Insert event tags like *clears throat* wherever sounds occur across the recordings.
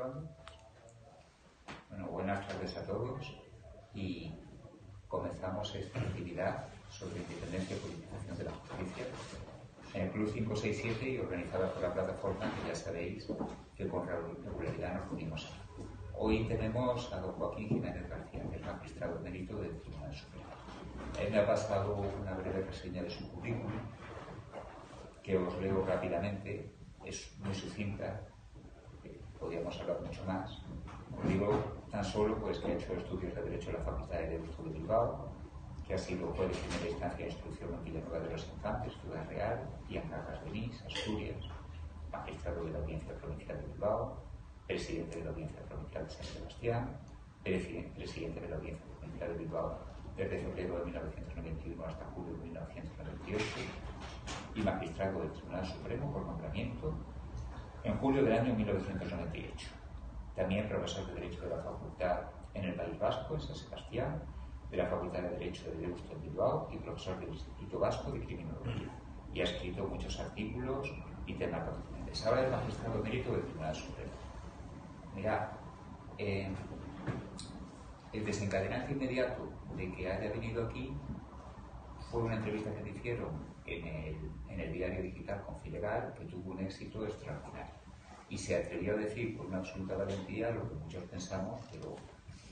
grabando? Bueno, buenas tardes a todos y comenzamos esta actividad sobre independencia y politización de la justicia en el Club 567 y organizada por la plataforma que ya sabéis que con regularidad nos unimos. Hoy tenemos a don Joaquín Jiménez García, que es magistrado mérito del Tribunal Supremo. Él me ha pasado una breve reseña de su currículum, que os leo rápidamente, es muy sucinta, podríamos hablar mucho más. Os digo tan solo pues, que ha hecho estudios de Derecho en la Facultad de Derecho de Bilbao, que ha sido juez de primera instancia de instrucción en Villanueva de los Infantes, Ciudad Real, y en Cargas de Nis, Asturias, magistrado de la Audiencia Provincial de Bilbao, presidente de la Audiencia Provincial de San Sebastián, presidente de la Audiencia Provincial de Bilbao desde febrero de 1991 hasta julio de 1998 y magistrado del Tribunal Supremo por nombramiento en julio del año 1998. También profesor de Derecho de la Facultad en el País Vasco, en San Sebastián, de la Facultad de Derecho de Deusto en Bilbao y profesor del Instituto Vasco de Criminología. Y ha escrito muchos artículos y temas doctrinales. Ahora es magistrado mérito del Tribunal Supremo. Mira, eh, el desencadenante inmediato de que haya venido aquí fue una entrevista que te hicieron en el, diario digital Confilegal que tuvo un éxito extraordinario. Y se atrevió a decir con una absoluta valentía lo que muchos pensamos, pero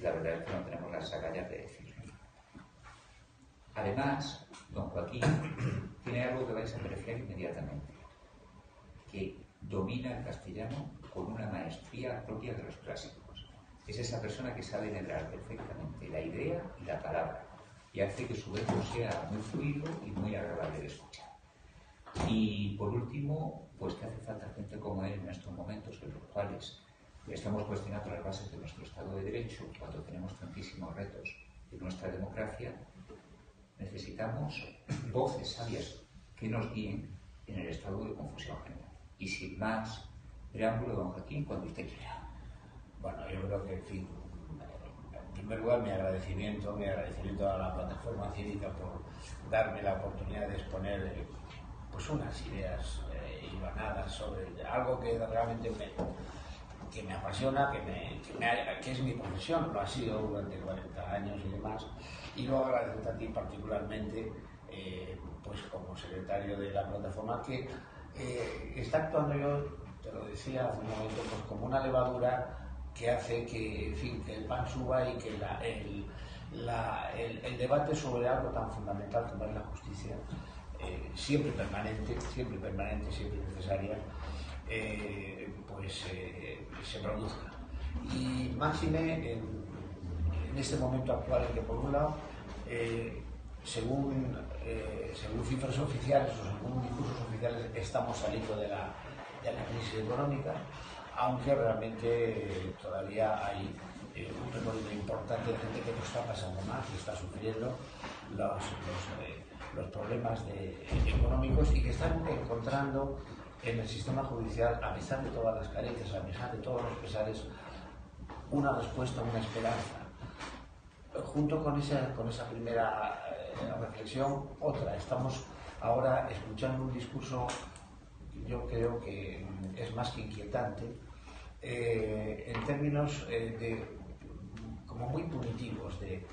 la verdad es que no tenemos las agallas de decirlo. Además, don Joaquín tiene algo que vais a apreciar inmediatamente, que domina el castellano con una maestría propia de los clásicos. Es esa persona que sabe integrar perfectamente la idea y la palabra y hace que su verbo sea muy fluido y muy agradable de escuchar. Y por último, pues que hace falta gente como él en estos momentos en los cuales estamos cuestionando las bases de nuestro Estado de Derecho cuando tenemos tantísimos retos de nuestra democracia, necesitamos voces sabias que nos guíen en el estado de confusión general. Y sin más preámbulo, don Joaquín, cuando usted quiera. Bueno, yo creo que, en fin, en primer lugar, mi agradecimiento, mi agradecimiento a la plataforma cívica por darme la oportunidad de exponer eh, pues unas ideas eh, sobre algo que realmente me, que me apasiona, que, es mi profesión, lo ha sido durante 40 años y demás. Y luego agradecerte a ti particularmente, eh, pues como secretario de la plataforma, que eh, está actuando yo, te lo decía hace un momento, pues como una levadura que hace que, en fin, que el pan suba y que el, debate sobre algo tan fundamental como es la justicia, eh, siempre permanente, siempre permanente, siempre necesaria, eh, pues eh, se produzca. Y máxime en, este momento actual en que por un lado, según, cifras oficiales o según discursos oficiales, estamos saliendo de la crisis económica, aunque realmente todavía hay un recorrido importante de gente que no está pasando mal, que está sufriendo los, los, problemas de, económicos y que están encontrando en el sistema judicial, a pesar de todas las carencias, a pesar de todos los pesares, una respuesta, una esperanza. Junto con esa, con esa primera eh, reflexión, otra. Estamos ahora escuchando un discurso yo creo que es más que inquietante, eh, en términos eh, de, como muy punitivos, de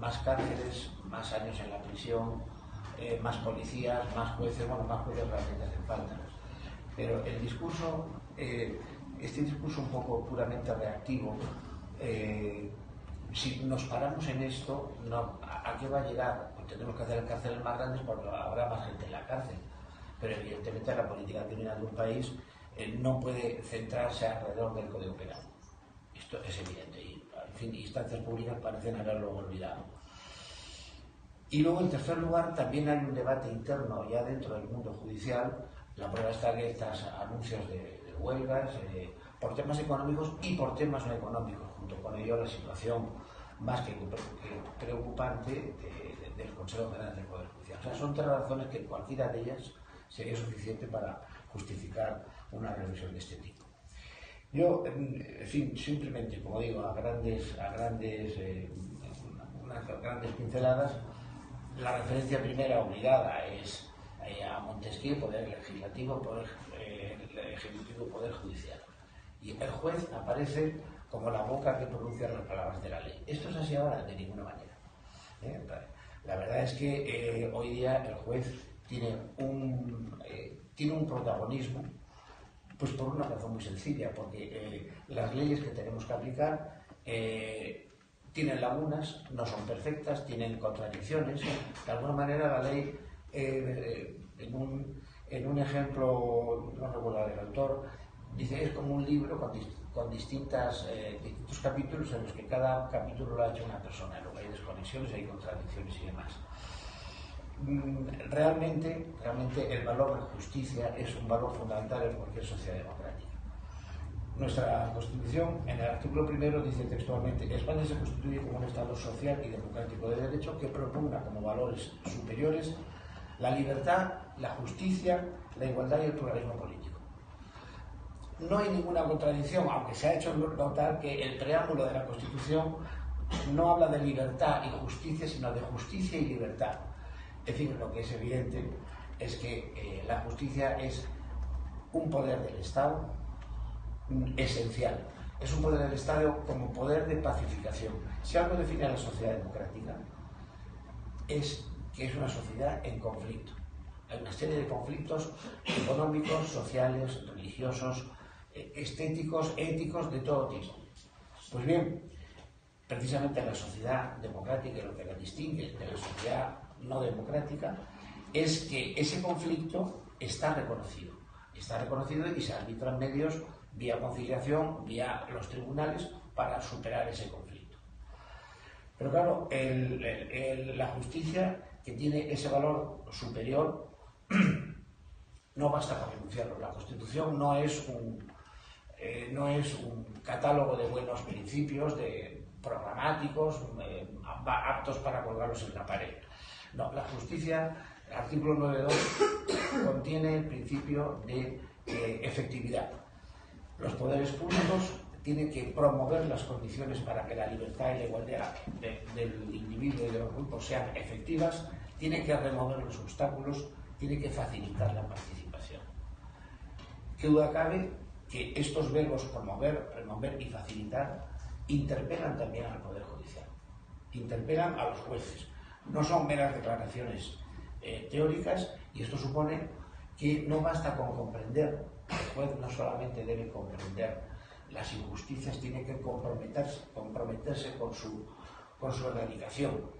más cárceles, más años en la prisión, eh, más policías, más jueces, bueno, más jueces realmente hacen falta. Pero el discurso, eh, este discurso un poco puramente reactivo, eh, si nos paramos en esto, no, ¿a, qué va a llegar? Pues tenemos que hacer cárceles más grandes porque habrá más gente en la cárcel. Pero evidentemente la política criminal de un país no puede centrarse alrededor del Código Penal. Esto es evidente y, en fin, instancias públicas parecen haberlo olvidado. Y luego, en tercer lugar, también hay un debate interno ya dentro del mundo judicial. La prueba está que estos anuncios de, huelgas eh, por temas económicos y por temas no económicos, junto con ello la situación más que, preocupante del Consejo General del Poder Judicial. O sea, son tres razones que cualquiera de ellas sería suficiente para justificar una revisión de este tipo. Yo, en fin, simplemente, como digo, a grandes, a grandes, eh, unas grandes pinceladas, la referencia primera obligada es eh, a Montesquieu, poder legislativo, poder eh, ejecutivo, poder judicial. Y el juez aparece como la boca que pronuncia las palabras de la ley. Esto es así ahora de ninguna manera. ¿eh? La verdad es que eh, hoy día el juez tiene un, eh, tiene un protagonismo pues por una razón muy sencilla, porque las leyes que tenemos que aplicar tienen lagunas, no son perfectas, tienen contradicciones. De alguna manera la ley, en, un, en, un, ejemplo, no recuerdo del autor, dice es como un libro con, con distintas, eh, distintos capítulos en los que cada capítulo lo ha hecho una persona, luego hay desconexiones, hay contradicciones y demás. Mm, realmente, realmente el valor de justicia es un valor fundamental en cualquier sociedad democrática. Nuestra Constitución, en el artículo primero, dice textualmente España se constituye como un Estado social y democrático de derecho que propugna como valores superiores la libertad, la justicia, la igualdad y el pluralismo político no hay ninguna contradicción, aunque se ha hecho notar que el preámbulo de la Constitución no habla de libertad y justicia, sino de justicia y libertad. En fin, lo que es evidente es que eh, la justicia es un poder del Estado esencial. Es un poder del Estado como poder de pacificación. Si algo define a la sociedad democrática, es que es una sociedad en conflicto. Hay una serie de conflictos económicos, sociales, religiosos, estéticos, éticos, de todo tipo. Pues bien, precisamente la sociedad democrática, lo que la distingue de la sociedad no democrática, es que ese conflicto está reconocido. Está reconocido y se arbitran medios vía conciliación, vía los tribunales, para superar ese conflicto. Pero claro, la justicia, que tiene ese valor superior, *clears throat* no basta con denunciarlo. La Constitución no es un, eh, no es un catálogo de buenos principios, de programáticos, eh, aptos para colgarlos en la pared. No, la justicia, el artículo 9.2, contiene el principio de eh, efectividad. Los poderes públicos tienen que promover las condiciones para que la libertad y la igualdad del individuo y de los grupos sean efectivas, tienen que remover los obstáculos, tienen que facilitar la participación. ¿Qué duda cabe que estos verbos promover, remover y facilitar interpelan también al Poder Judicial, interpelan a los jueces. No son meras declaraciones eh, teóricas y esto supone que no basta con comprender, el juez no solamente debe comprender las injusticias, tiene que comprometerse, comprometerse con, su, con su erradicación.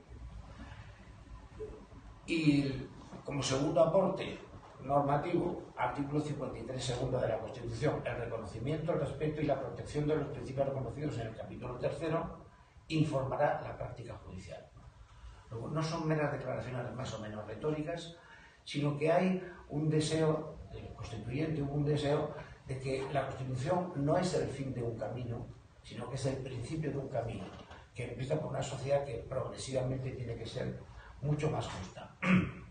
Y como segundo aporte normativo, artículo 53 segundo de la Constitución, el reconocimiento, el respeto y la protección de los principios reconocidos en el capítulo tercero, informará la práctica judicial. No son meras declaraciones más o menos retóricas, sino que hay un deseo del constituyente, un deseo de que la Constitución no es el fin de un camino, sino que es el principio de un camino, que empieza por una sociedad que progresivamente tiene que ser mucho más justa. *clears throat*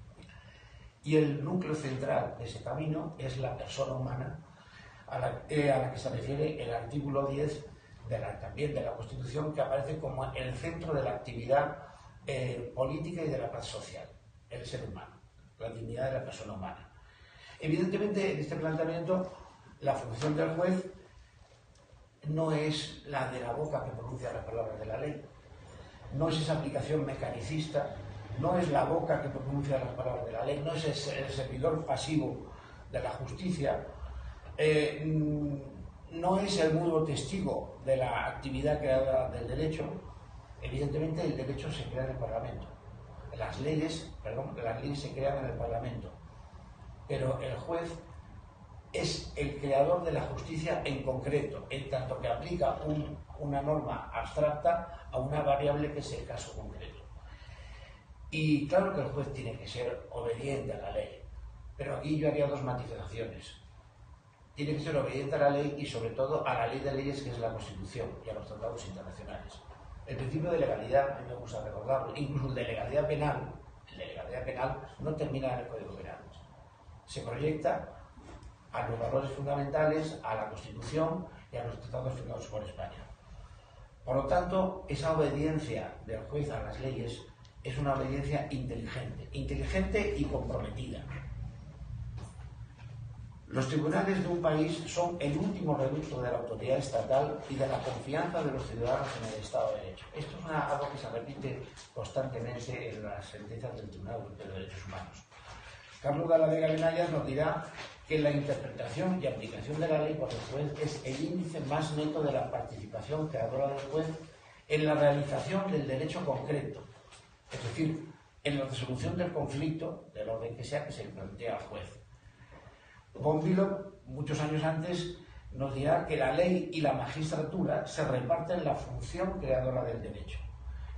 Y el núcleo central de ese camino es la persona humana, a la, eh, que se refiere el artículo 10 de la, también de la Constitución, que aparece como el centro de la actividad eh, política y de la paz social, el ser humano, la dignidad de la persona humana. Evidentemente, en este planteamiento, la función del juez no es la de la boca que pronuncia las palabras de la ley, no es esa aplicación mecanicista no es la boca que pronuncia las palabras de la ley, no es el servidor pasivo de la justicia, eh, mm, no es el mudo testigo de la actividad creada del derecho. Evidentemente el derecho se crea en el Parlamento. Las leyes, perdón, las leyes se crean en el Parlamento. Pero el juez es el creador de la justicia en concreto, en tanto que aplica una norma abstracta a una variable que es el caso concreto. Y claro que el juez tiene que ser obediente a la ley, pero aquí yo haría dos matizaciones. Tiene que ser obediente a la ley y sobre todo a la ley de leyes que es la Constitución y a los tratados internacionales. El principio de legalidad, a mí me gusta recordarlo, incluso el de legalidad penal, el de legalidad penal no termina en el Código Penal. Se proyecta a los valores fundamentales, a la Constitución y a los tratados firmados por España. Por lo tanto, esa obediencia del juez a las leyes es una obediencia inteligente, inteligente y comprometida. Los tribunales de un país son el último reducto de la autoridad estatal y de la confianza de los ciudadanos en el Estado de Derecho. Esto es algo que se repite constantemente en las sentencias del Tribunal Europeo de Derechos Humanos. Carlos de la Vega Benayas nos dirá que la interpretación y aplicación de la ley por el juez es el índice más neto de la participación creadora del juez en la realización del derecho concreto, es decir, en la resolución del conflicto, del orden que sea que se plantea al juez. Bombilo, muchos años antes, nos dirá que la ley y la magistratura se reparten la función creadora del derecho.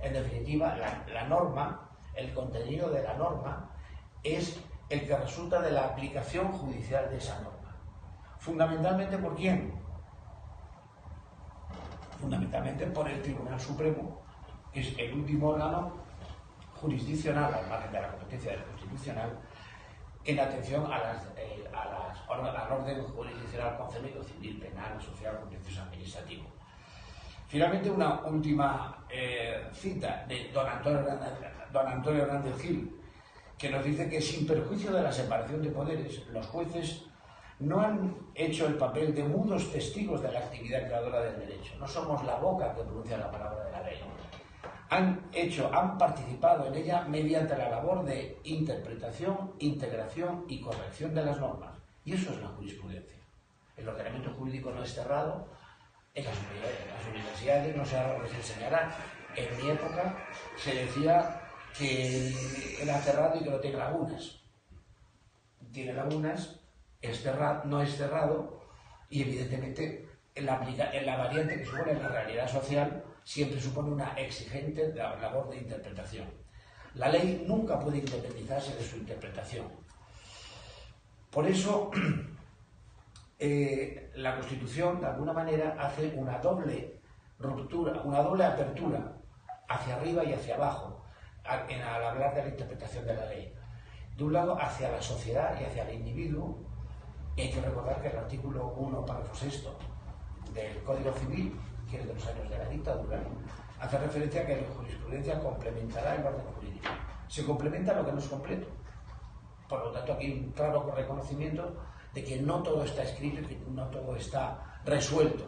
En definitiva, la, norma, el contenido de la norma, es el que resulta de la aplicación judicial de esa norma. Fundamentalmente por quién? Fundamentalmente por el Tribunal Supremo, que es el último órgano jurisdiccional, al margen de la competencia del constitucional, en atención a las, eh, al orden jurisdiccional concebido, civil, penal, social, contencioso administrativo. Finalmente, una última eh, cita de don Antonio, Hernández, don Antonio Hernández Gil, que nos dice que sin perjuicio de la separación de poderes, los jueces no han hecho el papel de mudos testigos de la actividad creadora del derecho. No somos la boca que pronuncia la palabra han hecho, han participado en ella mediante la labor de interpretación, integración y corrección de las normas. Y eso es la jurisprudencia. El ordenamiento jurídico no es cerrado, en las, universidades no se, enseñará. En mi época se decía que era cerrado y que no tiene lagunas. Tiene lagunas, es cerrado, no es cerrado, y evidentemente en la, la variante que supone la realidad social siempre supone una exigente labor de interpretación. La ley nunca puede independizarse de su interpretación. Por eso, *clears throat* eh, la Constitución, de alguna manera, hace una doble ruptura, una doble apertura hacia arriba y hacia abajo al, al hablar de la interpretación de la ley. De un lado, hacia la sociedad y hacia el individuo, y hay que recordar que el artículo 1, párrafo 6 del Código Civil que es de los años de la dictadura, hace referencia a que la jurisprudencia complementará el orden jurídico. Se complementa lo que no es completo. Por lo tanto, aquí hay un claro reconocimiento de que no todo está escrito y que no todo está resuelto.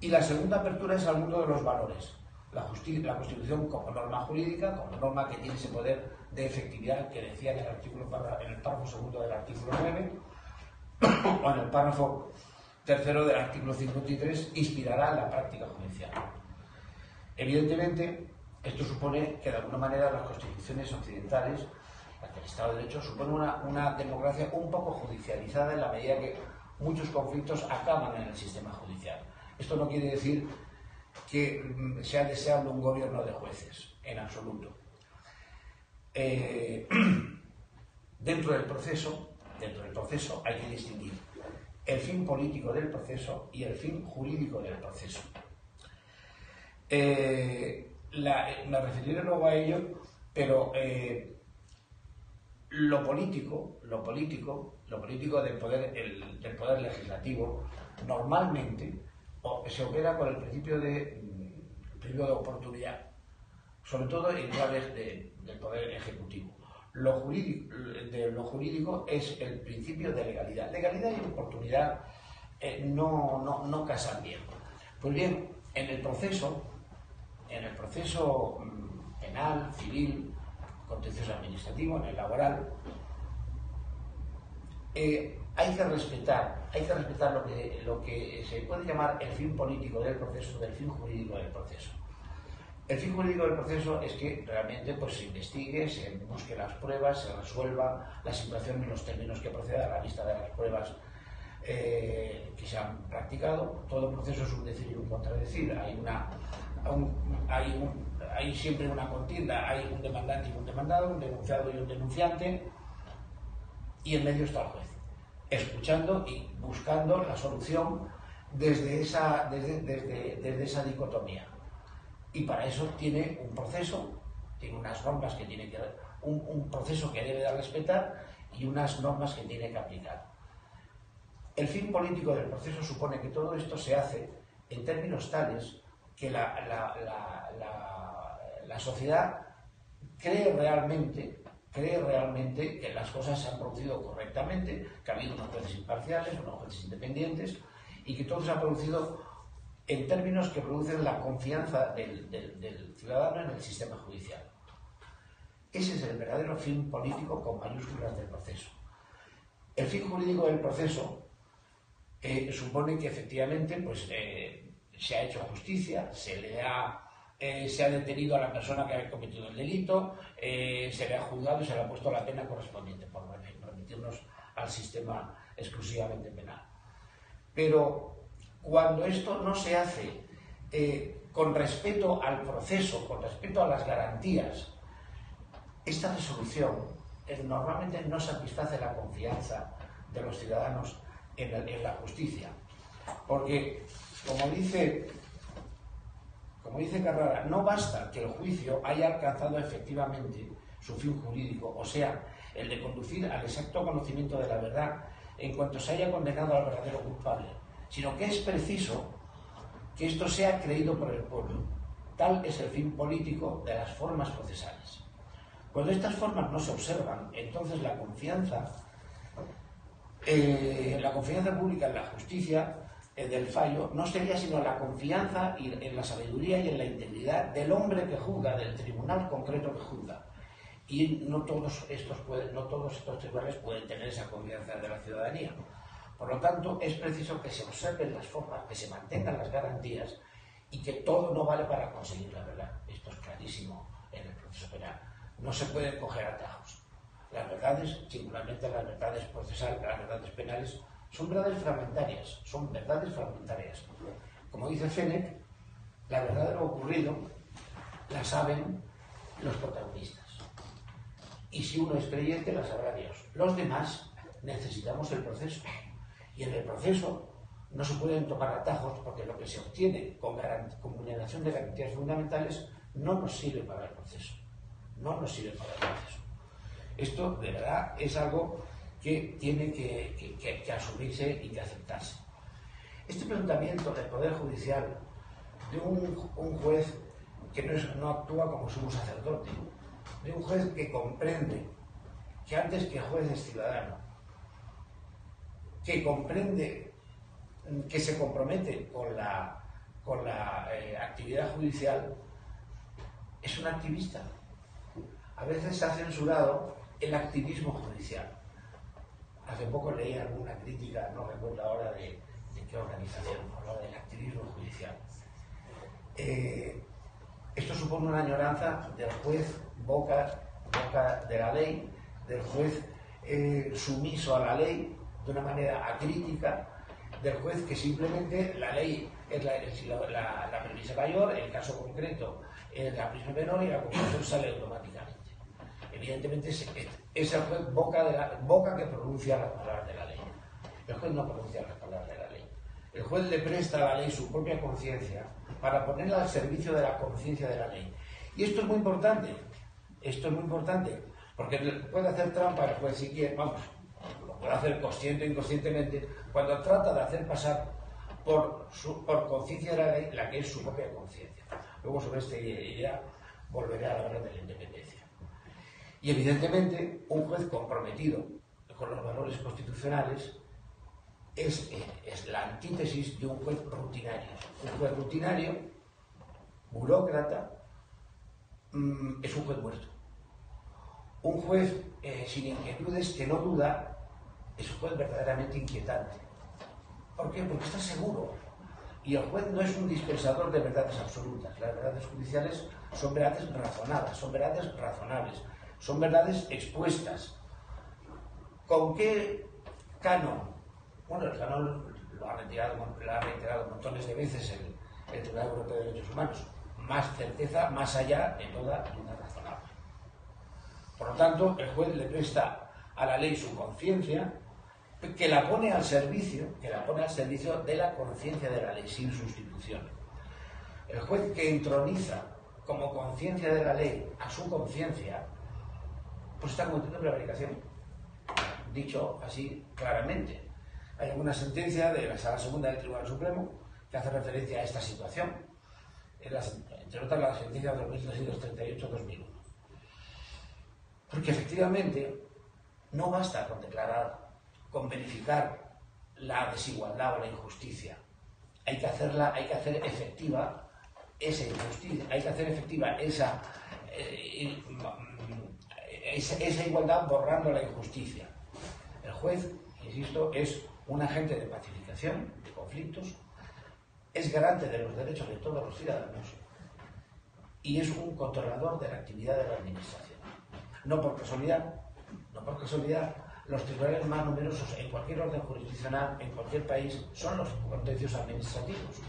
Y la segunda apertura es al mundo de los valores. La, la Constitución como norma jurídica, como norma que tiene ese poder de efectividad que decía en el, artículo, en el párrafo segundo del artículo 9, *coughs* o en el párrafo tercero del artículo 53 inspirará la práctica judicial. Evidentemente, esto supone que de alguna manera las constituciones occidentales, las del Estado de Derecho, supone una, una democracia un poco judicializada en la medida que muchos conflictos acaban en el sistema judicial. Esto no quiere decir que mm, sea deseable un gobierno de jueces, en absoluto. Eh, *clears throat* dentro del proceso, dentro del proceso hay que distinguir el fin político del proceso y el fin jurídico del proceso. Eh, me referiré luego a ello, pero eh, lo político, lo político, lo político del poder, del poder legislativo, normalmente se opera con el principio de, principio de oportunidad, sobre todo en claves del poder ejecutivo lo jurídico, de lo jurídico es el principio de legalidad. Legalidad y oportunidad eh, no, no, no, casan bien. Pues bien, en el proceso, en el proceso mm, penal, civil, contencioso administrativo, en el laboral, eh, hay que respetar, hay que respetar lo que, lo que se puede llamar el fin político del proceso del fin jurídico del proceso. El fin jurídico del proceso es que realmente pues, se investigue, se busque las pruebas, se resuelva la situación en los términos que proceda a la vista de las pruebas eh, que se han practicado. Todo proceso es un decir y un contradecir. Hay, una, hay siempre una contienda, hay un demandante y un demandado, un denunciado y un denunciante, y en medio está el juez, escuchando y buscando la solución desde esa, desde, desde, desde esa dicotomía. Y para eso tiene un proceso, tiene unas normas que tiene que un, proceso que debe de respetar y unas normas que tiene que aplicar. El fin político del proceso supone que todo esto se hace en términos tales que la, la, la, la sociedad cree realmente cree realmente que las cosas se han producido correctamente, que ha habido unos jueces imparciales, unos jueces independientes y que todo se ha producido en términos que producen la confianza del, ciudadano en el sistema judicial. Ese es el verdadero fin político con mayúsculas del proceso. El fin jurídico del proceso eh, supone que efectivamente pues, eh, se ha hecho justicia, se le ha eh, se ha detenido a la persona que ha cometido el delito, se le ha juzgado y se le ha puesto la pena correspondiente, por remitirnos al sistema exclusivamente penal. Pero cuando esto no se hace eh, con respeto al proceso, con respeto a las garantías, esta resolución normalmente no satisface la confianza de los ciudadanos en la justicia. Porque, como dice como dice Carrara, no basta que el juicio haya alcanzado efectivamente su fin jurídico, o sea, el de conducir al exacto conocimiento de la verdad en cuanto se haya condenado al verdadero culpable, sino que es preciso que esto sea creído por el pueblo. Tal es el fin político de las formas procesales. Cuando estas formas no se observan, entonces la confianza, eh, la confianza pública en la justicia eh, del fallo no sería sino la confianza en la sabiduría y en la integridad del hombre que juzga, del tribunal concreto que juzga. Y no todos estos, pueden, no todos estos tribunales pueden tener esa confianza de la ciudadanía. Por lo tanto, es preciso que se observen las formas, que se mantengan las garantías y que todo no vale para conseguir la verdad. Esto es clarísimo en el proceso penal. No se pueden coger atajos. Las verdades, singularmente las verdades procesales, las verdades penales, son verdades fragmentarias, son verdades fragmentarias. Como dice Fennec, la verdad de lo ocurrido la saben los protagonistas. Y si uno es creyente, la sabrá Dios. Los demás necesitamos el proceso. Y en el proceso no se pueden tomar atajos porque lo que se obtiene con, con vulneración de garantías fundamentales no nos sirve para el proceso. No nos sirve para el proceso. Esto, de verdad, es algo que tiene que, asumirse y que aceptarse. Este planteamiento del Poder Judicial de un, juez que no, actúa como sumo sacerdote, de un juez que comprende que antes que juez es ciudadano, que comprende, que se compromete con la, con la eh, actividad judicial, es un activista. A veces se ha censurado el activismo judicial. Hace poco leí alguna crítica, no recuerdo ahora de, qué organización, hablaba del activismo judicial. Eh, esto supone una añoranza del juez boca, boca de la ley, del juez eh, sumiso a la ley de una manera acrítica, del juez que simplemente la ley es la, la, premisa mayor, el caso concreto es la premisa menor y la conclusión sale automáticamente. Evidentemente es el juez boca, de la, boca que pronuncia las palabras de la ley. El juez no pronuncia las palabras de la ley. El juez le presta a la ley su propia conciencia para ponerla al servicio de la conciencia de la ley. Y esto es muy importante. Esto es muy importante. Porque puede hacer trampa el juez si quiere, vamos, puede hacer consciente o inconscientemente, cuando trata de hacer pasar por, por conciencia la la que es su propia conciencia. Luego sobre esta idea volveré a hablar de la independencia. Y evidentemente un juez comprometido con los valores constitucionales es, es, la antítesis de un juez rutinario. Un juez rutinario, burócrata, mm, es un juez muerto. Un juez eh, sin inquietudes que no duda es un juez verdaderamente inquietante. ¿Por qué? Porque está seguro. Y el juez no es un dispensador de verdades absolutas. Las verdades judiciales son verdades razonadas, son verdades razonables son verdades expuestas. ¿Con qué canon? Bueno, el canon lo ha reiterado, lo ha reiterado montones de veces el, Tribunal Europeo de Derechos Humanos. Más certeza, más allá de toda duda razonable. Por lo tanto, el juez le presta a la ley su conciencia, que la pone al servicio, que la pone al servicio de la conciencia de la ley, sin sustitución. El juez que entroniza como conciencia de la ley a su conciencia, pues está cometiendo prevaricación. Dicho así claramente. Hay alguna sentencia de la Sala Segunda del Tribunal Supremo que hace referencia a esta situación, entre otras la sentencia 2338-2001. Porque efectivamente no basta con declarar, con verificar la desigualdad o la injusticia. Hay que hacerla, hay que hacer efectiva esa injusticia, hay que hacer efectiva esa, eh, esa, igualdad borrando la injusticia. El juez, insisto, es un agente de pacificación de conflictos, es garante de los derechos de todos los ciudadanos y es un controlador de la actividad de la administración. No por casualidad, no por casualidad, los tribunales más numerosos en cualquier orden jurisdiccional, en cualquier país, son los contencios administrativos.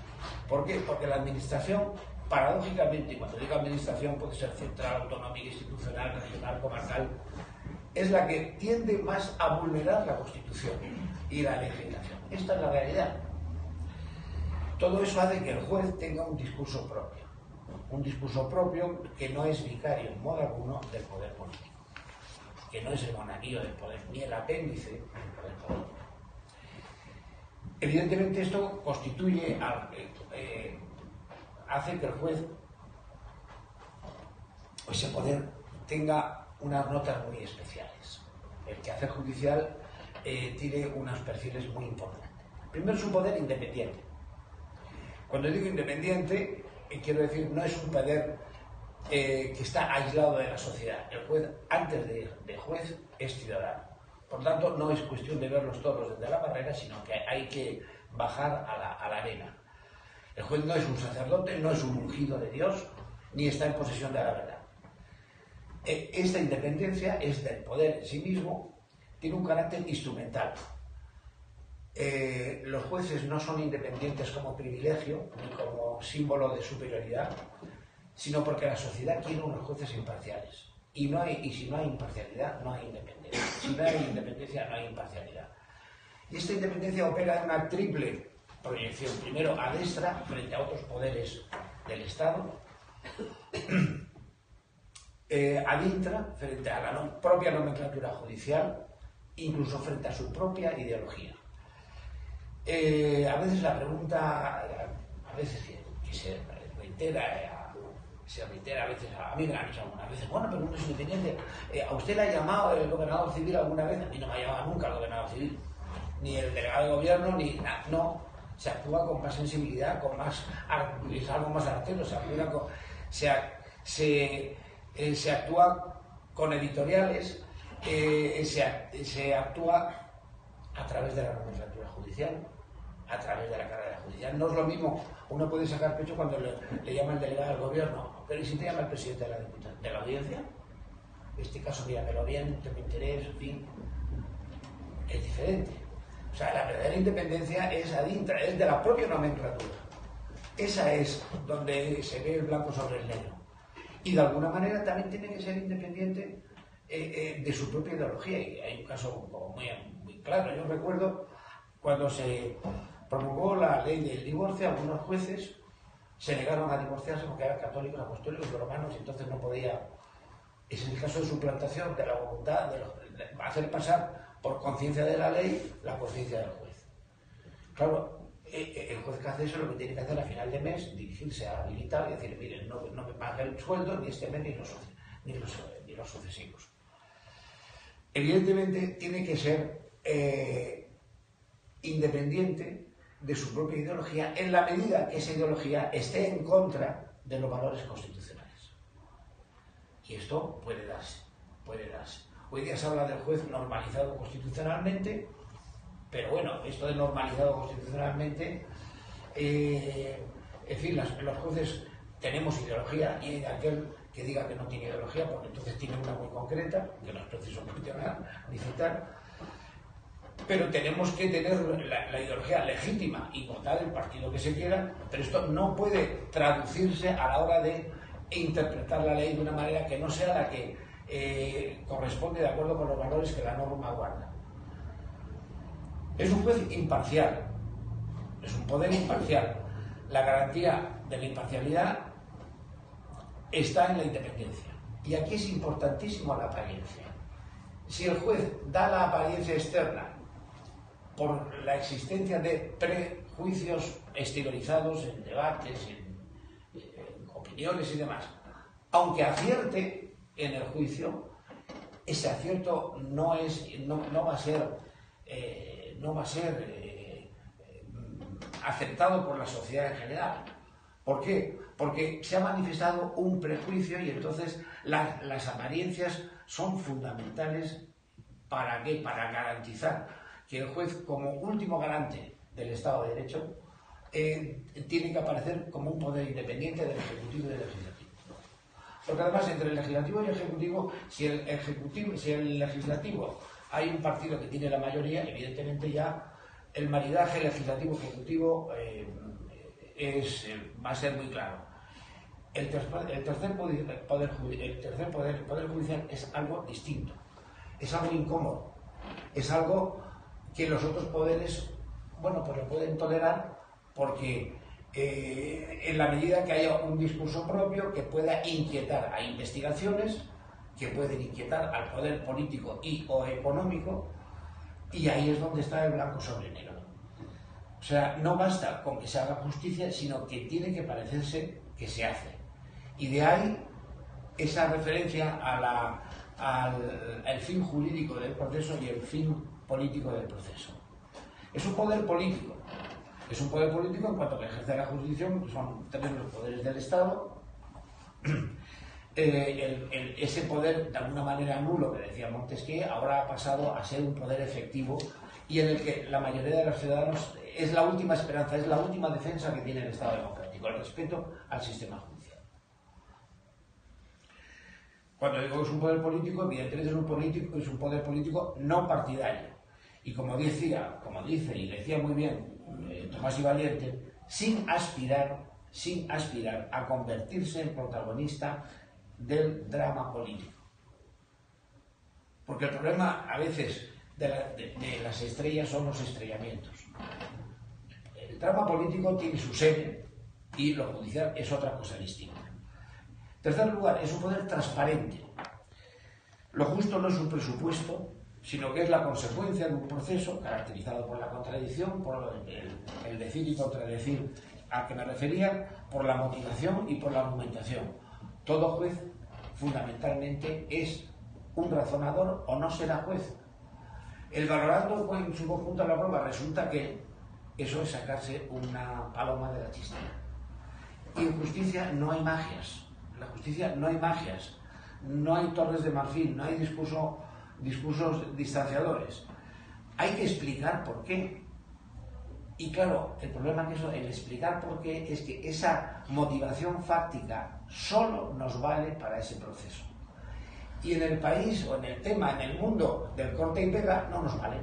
¿Por qué? Porque la administración, paradójicamente, y cuando digo administración puede ser central, autonómica, institucional, regional, comarcal, es la que tiende más a vulnerar la Constitución y la legislación. Esta es la realidad. Todo eso hace que el juez tenga un discurso propio. Un discurso propio que no es vicario en modo alguno del poder político que no es el monaguillo del poder, ni el apéndice del poder. Evidentemente esto constituye, eh, hace que el juez, ese poder, tenga unas notas muy especiales. El quehacer judicial eh, tiene unos perfiles muy importantes. Primero es un poder independiente. Cuando digo independiente, eh, quiero decir, no es un poder eh, que está aislado de la sociedad. El juez, antes de, juez, es ciudadano. Por tanto, no es cuestión de verlos todos desde la barrera, sino que hay que bajar a la, arena. El juez no es un sacerdote, no es un ungido de Dios, ni está en posesión de la verdad. Eh, esta independencia es del poder en sí mismo, tiene un carácter instrumental. Eh, los jueces no son independientes como privilegio ni como símbolo de superioridad, sino porque la sociedad quiere unos jueces imparciales. Y, no hay, y si no hay imparcialidad, no hay independencia. Si no hay independencia, no hay imparcialidad. Y esta independencia opera en una triple proyección. Primero, a destra, frente a otros poderes del Estado. *clears throat* Eh, a frente a la propia nomenclatura judicial, incluso frente a su propia ideología. Eh, a veces la pregunta, a veces que se reitera se reitera a veces, a mí me han hecho algunas veces, bueno, pero uno es independiente. Eh, ¿A usted le ha llamado el gobernador civil alguna vez? A mí no me ha llamado nunca el gobernador civil, ni el delegado de gobierno, ni nada. No, se actúa con más sensibilidad, con más, es algo más artero, se, actúa se, eh, se, actúa con editoriales, eh, se, se actúa a través de la nomenclatura judicial, a través de la carrera judicial. No es lo mismo, uno puede sacar pecho cuando le, le llama el delegado del gobierno pero ¿y si te llama el presidente de la, de la audiencia? En este caso, míramelo bien, tengo interés, en fin. Es diferente. O sea, la verdadera independencia es adintra, es de la propia nomenclatura. Esa es donde se ve el blanco sobre el negro. Y de alguna manera también tiene que ser independiente eh, eh, de su propia ideología. Y hay un caso muy, muy claro. Yo recuerdo cuando se promulgó la ley del divorcio, algunos jueces se negaron a divorciarse porque eran católicos, apostólicos y romanos y entonces no podía. Es el caso de suplantación de la voluntad de, hacer pasar por conciencia de la ley la conciencia del juez. Claro, e, e, el juez que hace eso lo que tiene que hacer a final de mes, dirigirse a militar y decir, miren, no, me pague el sueldo ni este mes ni los, ni los, ni los sucesivos. Evidentemente tiene que ser eh, independiente de su propia ideología en la medida que esa ideología esté en contra de los valores constitucionales. Y esto puede darse, puede darse. Hoy día se habla del juez normalizado constitucionalmente, pero bueno, esto de normalizado constitucionalmente, eh, en fin, los jueces tenemos ideología y aquel que diga que no tiene ideología, porque entonces tiene una muy concreta, que no es preciso mencionar ni citar, pero tenemos que tener la, ideología legítima y votar el partido que se quiera, pero esto no puede traducirse a la hora de interpretar la ley de una manera que no sea la que eh, corresponde de acuerdo con los valores que la norma guarda. Es un juez imparcial, es un poder imparcial. La garantía de la imparcialidad está en la independencia. Y aquí es importantísimo la apariencia. Si el juez da la apariencia externa por la existencia de prejuicios exteriorizados en debates, en, opiniones y demás. Aunque acierte en el juicio, ese acierto no, es, no, va a ser, eh, no va a ser eh, aceptado por la sociedad en general. ¿Por qué? Porque se ha manifestado un prejuicio y entonces las apariencias son fundamentales para qué? Para garantizar que el juez, como último garante del Estado de Derecho, eh, tiene que aparecer como un poder independiente del Ejecutivo y del Legislativo. Porque además entre el Legislativo y el Ejecutivo, si el, ejecutivo, si el Legislativo hay un partido que tiene la mayoría, evidentemente ya el maridaje legislativo-ejecutivo eh, es, eh, va a ser muy claro. El tercer, poder, el poder judicial es algo distinto, es algo incómodo, es algo que los otros poderes, bueno, pues lo pueden tolerar porque eh, en la medida que haya un discurso propio que pueda inquietar a investigaciones, que pueden inquietar al poder político y o económico, y ahí es donde está el blanco sobre negro. O sea, no basta con que se haga justicia, sino que tiene que parecerse que se hace. Y de ahí esa referencia al, al fin jurídico del proceso y el fin político del proceso. Es un poder político, es un poder político en cuanto que ejerce la jurisdicción, son también los poderes del Estado. *clears throat* Eh, ese poder, de alguna manera nulo, que decía Montesquieu, ahora ha pasado a ser un poder efectivo y en el que la mayoría de los ciudadanos es la última esperanza, es la última defensa que tiene el Estado democrático, el respeto al sistema judicial. Cuando digo que es un poder político, evidentemente es un, político, es un poder político no partidario. Y como decía, como dice y decía muy bien eh, Tomás y Valiente, sin aspirar, sin aspirar a convertirse en protagonista del drama político. Porque el problema a veces de, las estrellas son los estrellamientos. El drama político tiene su sede y lo judicial es otra cosa distinta. En tercer lugar, es un poder transparente. Lo justo no es un presupuesto, sino que es la consecuencia de un proceso caracterizado por la contradicción, por el, decir y contradecir a que me refería, por la motivación y por la argumentación. Todo juez fundamentalmente es un razonador o no será juez. El valorando en su conjunto la prueba resulta que eso es sacarse una paloma de la chistera. Y en justicia no hay magias. En la justicia no hay magias. No hay torres de marfil, no hay discurso discursos distanciadores. Hay que explicar por qué. Y claro, el problema que eso, el explicar por qué es que esa motivación fáctica solo nos vale para ese proceso. Y en el país o en el tema, en el mundo del corte y pega, no nos vale.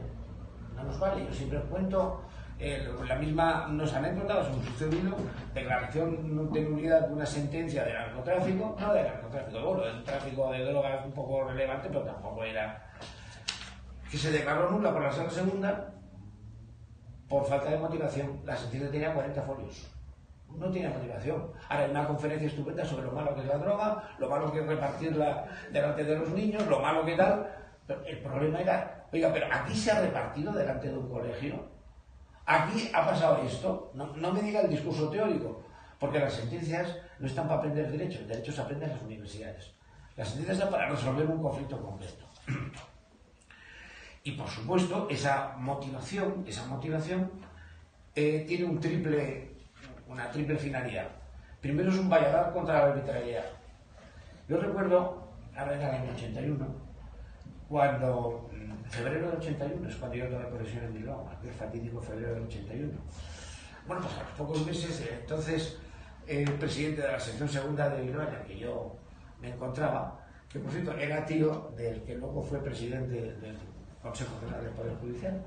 No nos vale. Yo siempre cuento eh, la misma, nos han encontrado, un sucedido, declaración de nulidad de una sentencia de narcotráfico, no de narcotráfico, bueno, el tráfico de drogas un poco relevante, pero tampoco era que se declaró nula por la sala segunda por falta de motivación. La sentencia tenía 40 folios. No tiene motivación. Ahora hay una conferencia estupenda sobre lo malo que es la droga, lo malo que es repartirla delante de los niños, lo malo que tal. Pero el problema era, oiga, pero aquí se ha repartido delante de un colegio. Aquí ha pasado esto. No, no me diga el discurso teórico, porque las sentencias no están para aprender derecho, el derecho se aprende en las universidades. Las sentencias están para resolver un conflicto concreto. Y por supuesto, esa motivación, esa motivación eh, tiene un triple, una triple finalidad. Primero es un valladar contra la arbitrariedad. Yo recuerdo, ahora en el año 81, cuando, en febrero del 81, es cuando yo tomé posesión en Bilbao, aquel fatídico febrero del 81. Bueno, pues a los pocos meses, eh, entonces, el presidente de la sección segunda de Bilbao, en la que yo me encontraba, que por cierto era tío del que luego fue presidente del Consejo General del Poder Judicial,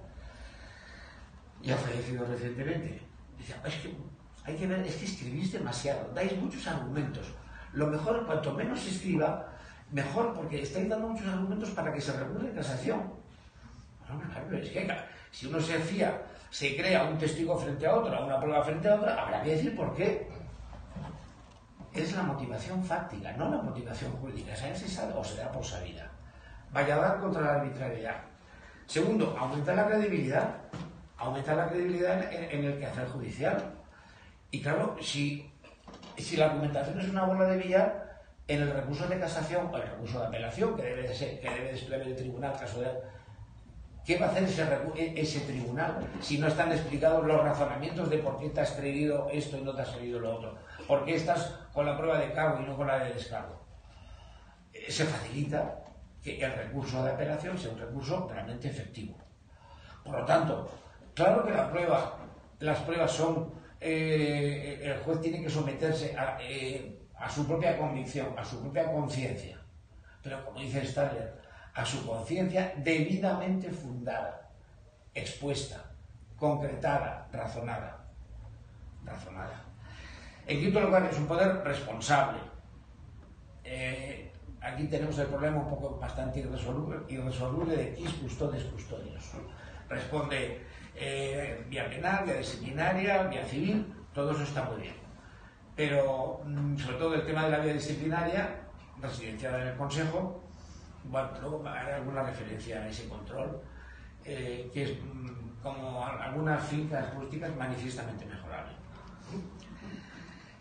y ha fallecido recientemente. Dice, es que hay que ver, es que escribís demasiado, dais muchos argumentos. Lo mejor, cuanto menos se escriba, mejor, porque estáis dando muchos argumentos para que se recurra en casación. Bueno, es que si uno se fía, se crea un testigo frente a otro, una prueba frente a otra, habrá que decir por qué. Es la motivación fáctica, no la motivación jurídica. Esa se sabe o se da por sabida. Vaya a dar contra la arbitrariedad. Segundo, aumentar la credibilidad, aumentar la credibilidad en, el quehacer judicial. Y claro, si, si la argumentación es una bola de billar, en el recurso de casación o el recurso de apelación, que debe de ser, que debe de el tribunal ¿Qué va a hacer ese, e, ese, tribunal si no están explicados los razonamientos de por qué te has creído esto y no te has creído lo otro? ¿Por qué estás con la prueba de cargo y no con la de descargo? Eh, se facilita que el recurso de apelación sea un recurso realmente efectivo. Por lo tanto, claro que las pruebas son, eh, el juez tiene que someterse a, eh, a su propia convicción, a su propia conciencia. Pero como dice Stadler, a su conciencia debidamente fundada, expuesta, concretada, razonada. Razonada. En quinto lugar, es un poder responsable. Eh, aquí tenemos el problema un poco bastante irresoluble, de quis custodes custodios. Responde eh, vía penal, vía disciplinaria, vía civil, todo eso está muy bien. Pero, mm, sobre todo el tema de la vía disciplinaria, residenciada en el Consejo, bueno, luego haré alguna referencia a ese control, eh, que es, mm, como algunas fincas políticas, manifiestamente mejorable.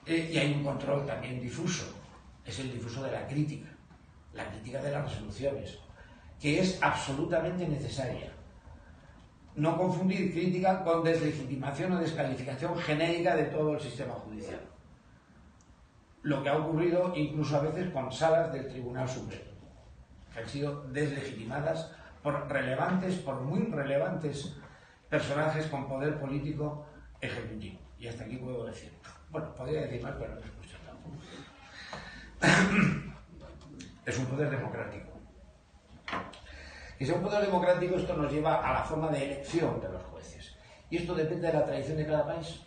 Eh, y hay un control también difuso, es el difuso de la crítica, la crítica de las resoluciones, que es absolutamente necesaria. No confundir crítica con deslegitimación o descalificación genérica de todo el sistema judicial. Lo que ha ocurrido incluso a veces con salas del Tribunal Supremo que han sido deslegitimadas por relevantes, por muy relevantes personajes con poder político ejecutivo. Y hasta aquí puedo decir. Bueno, podría decir más, pero no escucho tampoco. Es un poder democrático. Y un poder democrático, esto nos lleva a la forma de elección de los jueces. Y esto depende de la tradición de cada país.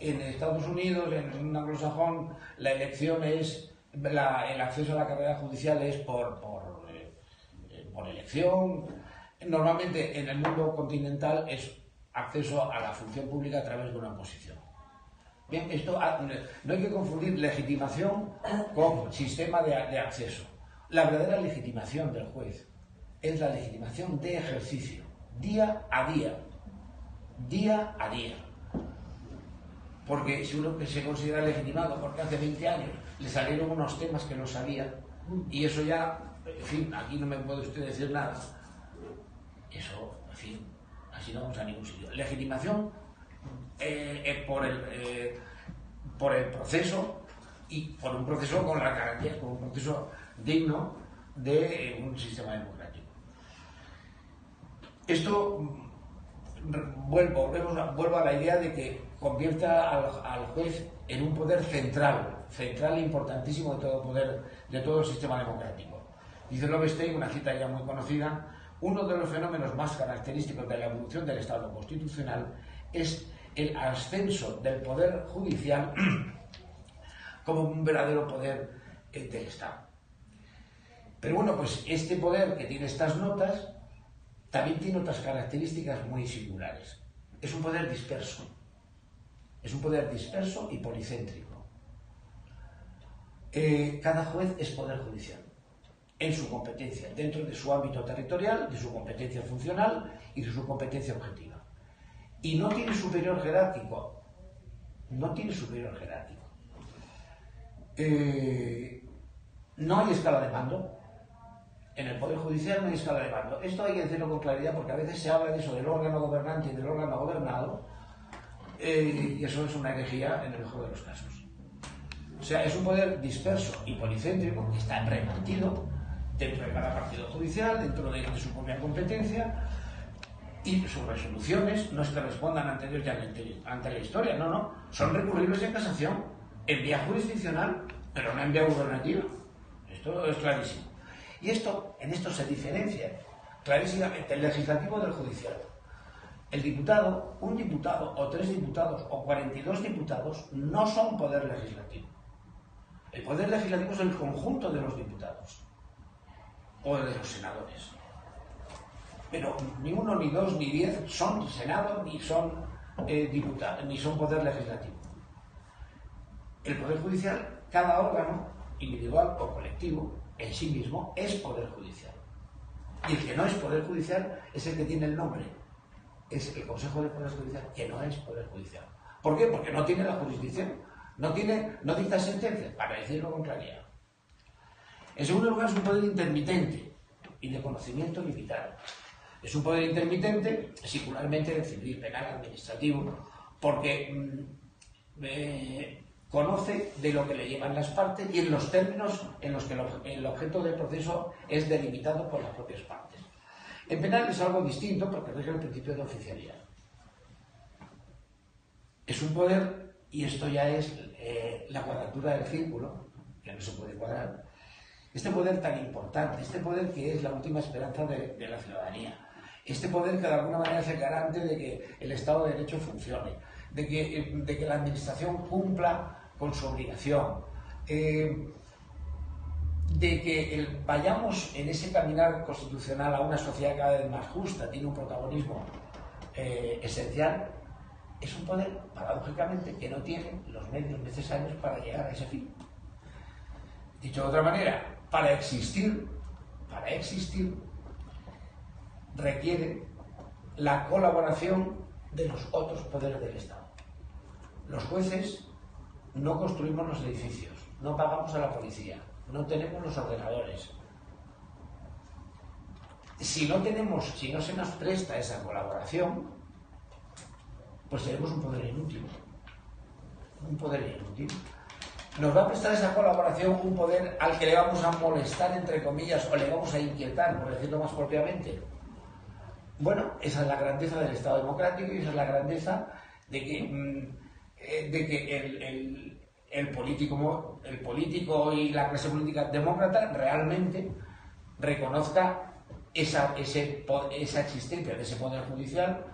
En Estados Unidos, en un anglosajón, la elección es el acceso a la carrera judicial es por, eh, por, elección. Normalmente en el mundo continental es acceso a la función pública a través de una oposición. Bien, esto ah, no hay que confundir legitimación con sistema de, acceso. La verdadera legitimación del juez es la legitimación de ejercicio, día a día, día a día. Porque si uno se considera legitimado porque hace 20 años le salieron unos temas que no sabía y eso ya, en fin, aquí no me puede usted decir nada. Eso, en fin, así no vamos a ningún sitio. Legitimación eh, eh, por, el, eh, por el proceso y por un proceso con la garantía, con un proceso digno de un sistema democrático. Esto, mm, vuelvo a la idea de que convierta al, juez en un poder central, central e importantísimo de todo poder, de todo el sistema democrático. Dice Lovestein, una cita ya muy conocida, uno de los fenómenos más característicos de la evolución del Estado constitucional es el ascenso del poder judicial *clears throat* como un verdadero poder del Estado. Pero bueno, pues este poder que tiene estas notas también tiene otras características muy singulares. Es un poder disperso es un poder disperso y policéntrico. Eh, cada juez es poder judicial en su competencia, dentro de su ámbito territorial, de su competencia funcional y de su competencia objetiva. Y no tiene superior jerárquico. No tiene superior jerárquico. Eh, no hay escala de mando. En el Poder Judicial no hay escala de mando. Esto hay que decirlo con claridad porque a veces se habla de eso, del órgano gobernante y del órgano gobernado, eh, y eso es una herejía en el mejor de los casos. O sea, es un poder disperso y policéntrico que está repartido dentro de cada partido judicial, dentro de, su propia competencia, y sus resoluciones no que respondan ante ante, la historia, no, no, son recurribles en casación, en vía jurisdiccional, pero no en vía gubernativa. Esto es clarísimo. Y esto, en esto se diferencia clarísimamente el legislativo del judicial. El diputado, un diputado o tres diputados o 42 diputados no son poder legislativo. El poder legislativo es el conjunto de los diputados o de los senadores. Pero ni uno, ni dos, ni diez son senado, ni son eh, diputados, ni son poder legislativo. El poder judicial, cada órgano, individual o colectivo, en sí mismo, es poder judicial. Y el que no es poder judicial es el que tiene el nombre es el Consejo de Poder Judicial, que no es Poder Judicial. ¿Por qué? Porque no tiene la jurisdicción, no, tiene, no dicta sentencias, para decirlo con claridad. En segundo lugar, es un poder intermitente y de conocimiento limitado. Es un poder intermitente, singularmente de civil, penal, administrativo, porque mm, eh, conoce de lo que le llevan las partes y en los términos en los que el objeto del proceso es delimitado por las propias partes. En penal es algo distinto porque rige el principio de oficialidad. Es un poder, y esto ya es eh, la cuadratura del círculo, que no se puede cuadrar, este poder tan importante, este poder que es la última esperanza de, la ciudadanía, este poder que de alguna manera es el garante de que el Estado de Derecho funcione, de que, de que la Administración cumpla con su obligación, eh, de que vayamos en ese caminar constitucional a una sociedad cada vez más justa, tiene un protagonismo eh, esencial, es un poder, paradójicamente, que no tiene los medios necesarios para llegar a ese fin. Dicho de otra manera, para existir, para existir, requiere la colaboración de los otros poderes del Estado. Los jueces no construimos los edificios, no pagamos a la policía, no tenemos los ordenadores. Si no tenemos, si no se nos presta esa colaboración, pues tenemos un poder inútil. Un poder inútil. Nos va a prestar esa colaboración un poder al que le vamos a molestar, entre comillas, o le vamos a inquietar, por decirlo más propiamente. Bueno, esa es la grandeza del Estado democrático y esa es la grandeza de que, mm, eh, de que el, el político, el político y la clase política demócrata realmente reconozca esa, esa existencia de ese poder judicial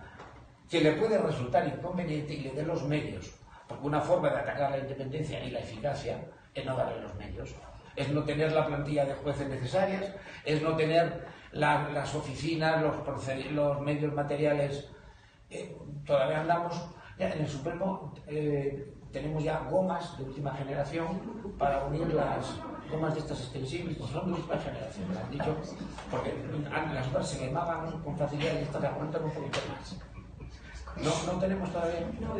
que le puede resultar inconveniente y le dé los medios. Porque una forma de atacar la independencia y la eficacia es no darle los medios. Es no tener la plantilla de jueces necesarias, es no tener las oficinas, los, los medios materiales. Eh, todavía andamos, ya en el Supremo eh, tenemos ya gomas de última generación para unir las gomas de estas extensibles, pues son de última generación, me han dicho, porque las otras se quemaban con facilidad y estas aguantan un poquito más. No, no tenemos todavía. No,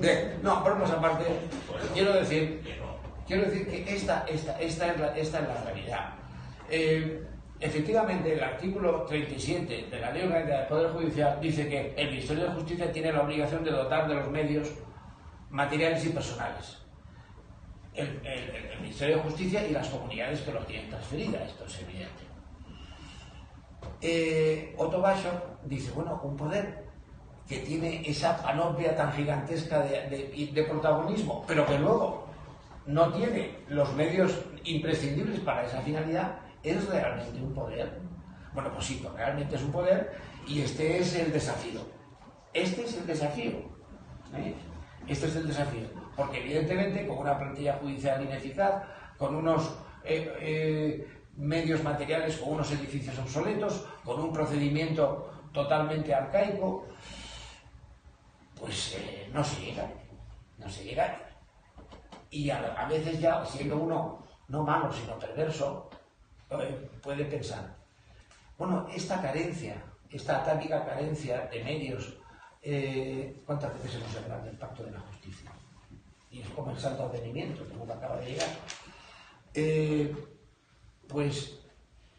de, no, bromas aparte, quiero decir, quiero decir que esta, esta, esta, es, la, realidad. Eh, Efectivamente, el artículo 37 de la Ley Orgánica del Poder Judicial dice que el Ministerio de Justicia tiene la obligación de dotar de los medios materiales y personales. El, Ministerio de Justicia y las comunidades que los tienen transferida, esto es evidente. Eh, Otto Basho dice, bueno, un poder que tiene esa panoplia tan gigantesca de protagonismo, pero que luego no tiene los medios imprescindibles para esa finalidad, ¿Es realmente un poder? Bueno, pues sí, pues realmente es un poder y este es el desafío. Este es el desafío. ¿eh? Este es el desafío. Porque evidentemente con una plantilla judicial ineficaz, con unos eh, eh, medios materiales, con unos edificios obsoletos, con un procedimiento totalmente arcaico, pues no se llega. No se llega. Y a veces ya, siendo uno no malo, sino perverso, puede pensar, bueno, esta carencia, esta atávica carencia de medios, eh, ¿cuántas veces hemos hablado del pacto de la justicia? Y es como el santo advenimiento que nunca acaba de llegar. Eh, pues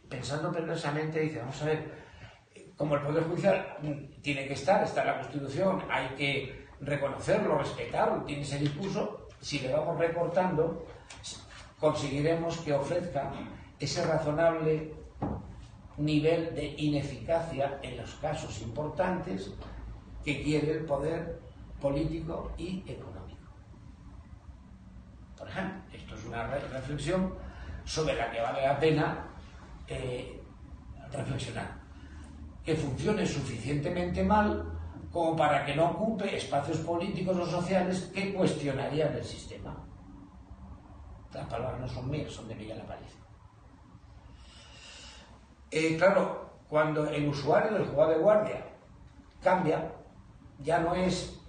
pensando perversamente, dice, vamos a ver, como el Poder Judicial tiene que estar, está en la Constitución, hay que reconocerlo, respetarlo, tiene ese discurso, si le vamos recortando, conseguiremos que ofrezca ese razonable nivel de ineficacia en los casos importantes que quiere el poder político y económico. Por ejemplo, esto es una reflexión sobre la que vale la pena eh, reflexionar. Que funcione suficientemente mal como para que no ocupe espacios políticos o sociales que cuestionarían el sistema. Las palabras no son mías, son de Miguel Aparicio. Eh, claro, cuando el usuario del jugador de guardia cambia, ya no es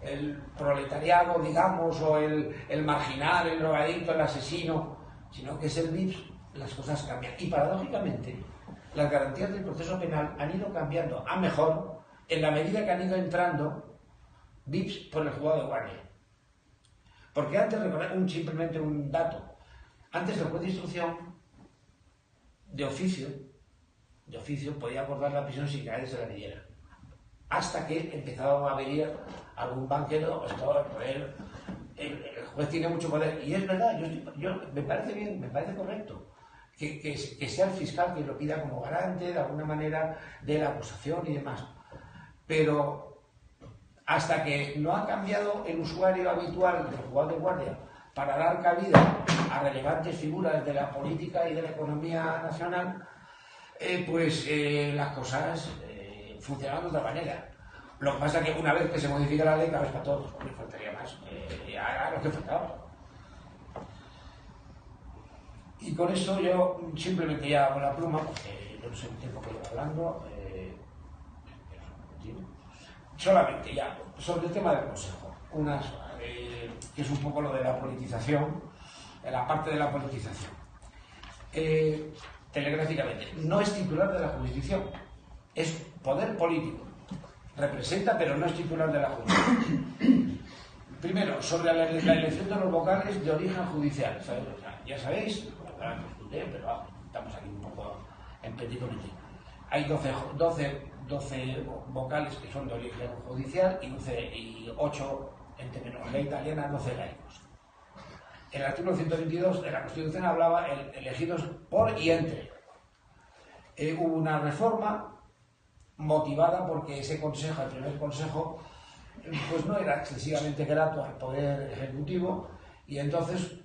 el, proletariado, digamos, o el, marginal, el drogadicto, el asesino, sino que es el VIPS, las cosas cambian. Y paradójicamente, las garantías del proceso penal han ido cambiando a mejor en la medida que han ido entrando VIPs por el jugador de guardia. Porque antes, un, simplemente un dato, antes el juez de instrucción, de oficio, de oficio, podía acordar la prisión sin que nadie se la pidiera. Hasta que empezaban a venir algún banquero, estaba el, el, juez tiene mucho poder. Y es verdad, yo, me parece bien, me parece correcto. Que, que, que, sea el fiscal quien lo pida como garante de alguna manera de la acusación y demás. Pero hasta que no ha cambiado el usuario habitual del jugador de guardia para dar cabida a relevantes figuras de la política y de la economía nacional, eh, pues eh, las cosas eh, funcionan de otra manera. Lo que pasa es que una vez que se modifica la ley, cada vez para todos, me faltaría más. Eh, haga lo que faltaba. Y con esto yo simplemente ya hago la pluma, porque no sé el tiempo que llevo hablando. Eh, solamente ya, sobre el tema del Consejo. Unas, eh, que es un poco lo de la politización, la parte de la politización. Eh, telegráficamente, no es titular de la jurisdicción, es poder político. Representa, pero no es titular de la jurisdicción. Primero, sobre la, elección de los vocales de origen judicial. ya sabéis, pero estamos aquí un poco en comité. Hay 12, 12, 12, vocales que son de origen judicial y, 12, y 8 en términos ley italiana, 12 laicos. El artículo 122 de la Constitución hablaba el, elegidos por y entre. Eh, hubo una reforma motivada porque ese consejo, el primer consejo, pues no era excesivamente grato al poder ejecutivo y entonces,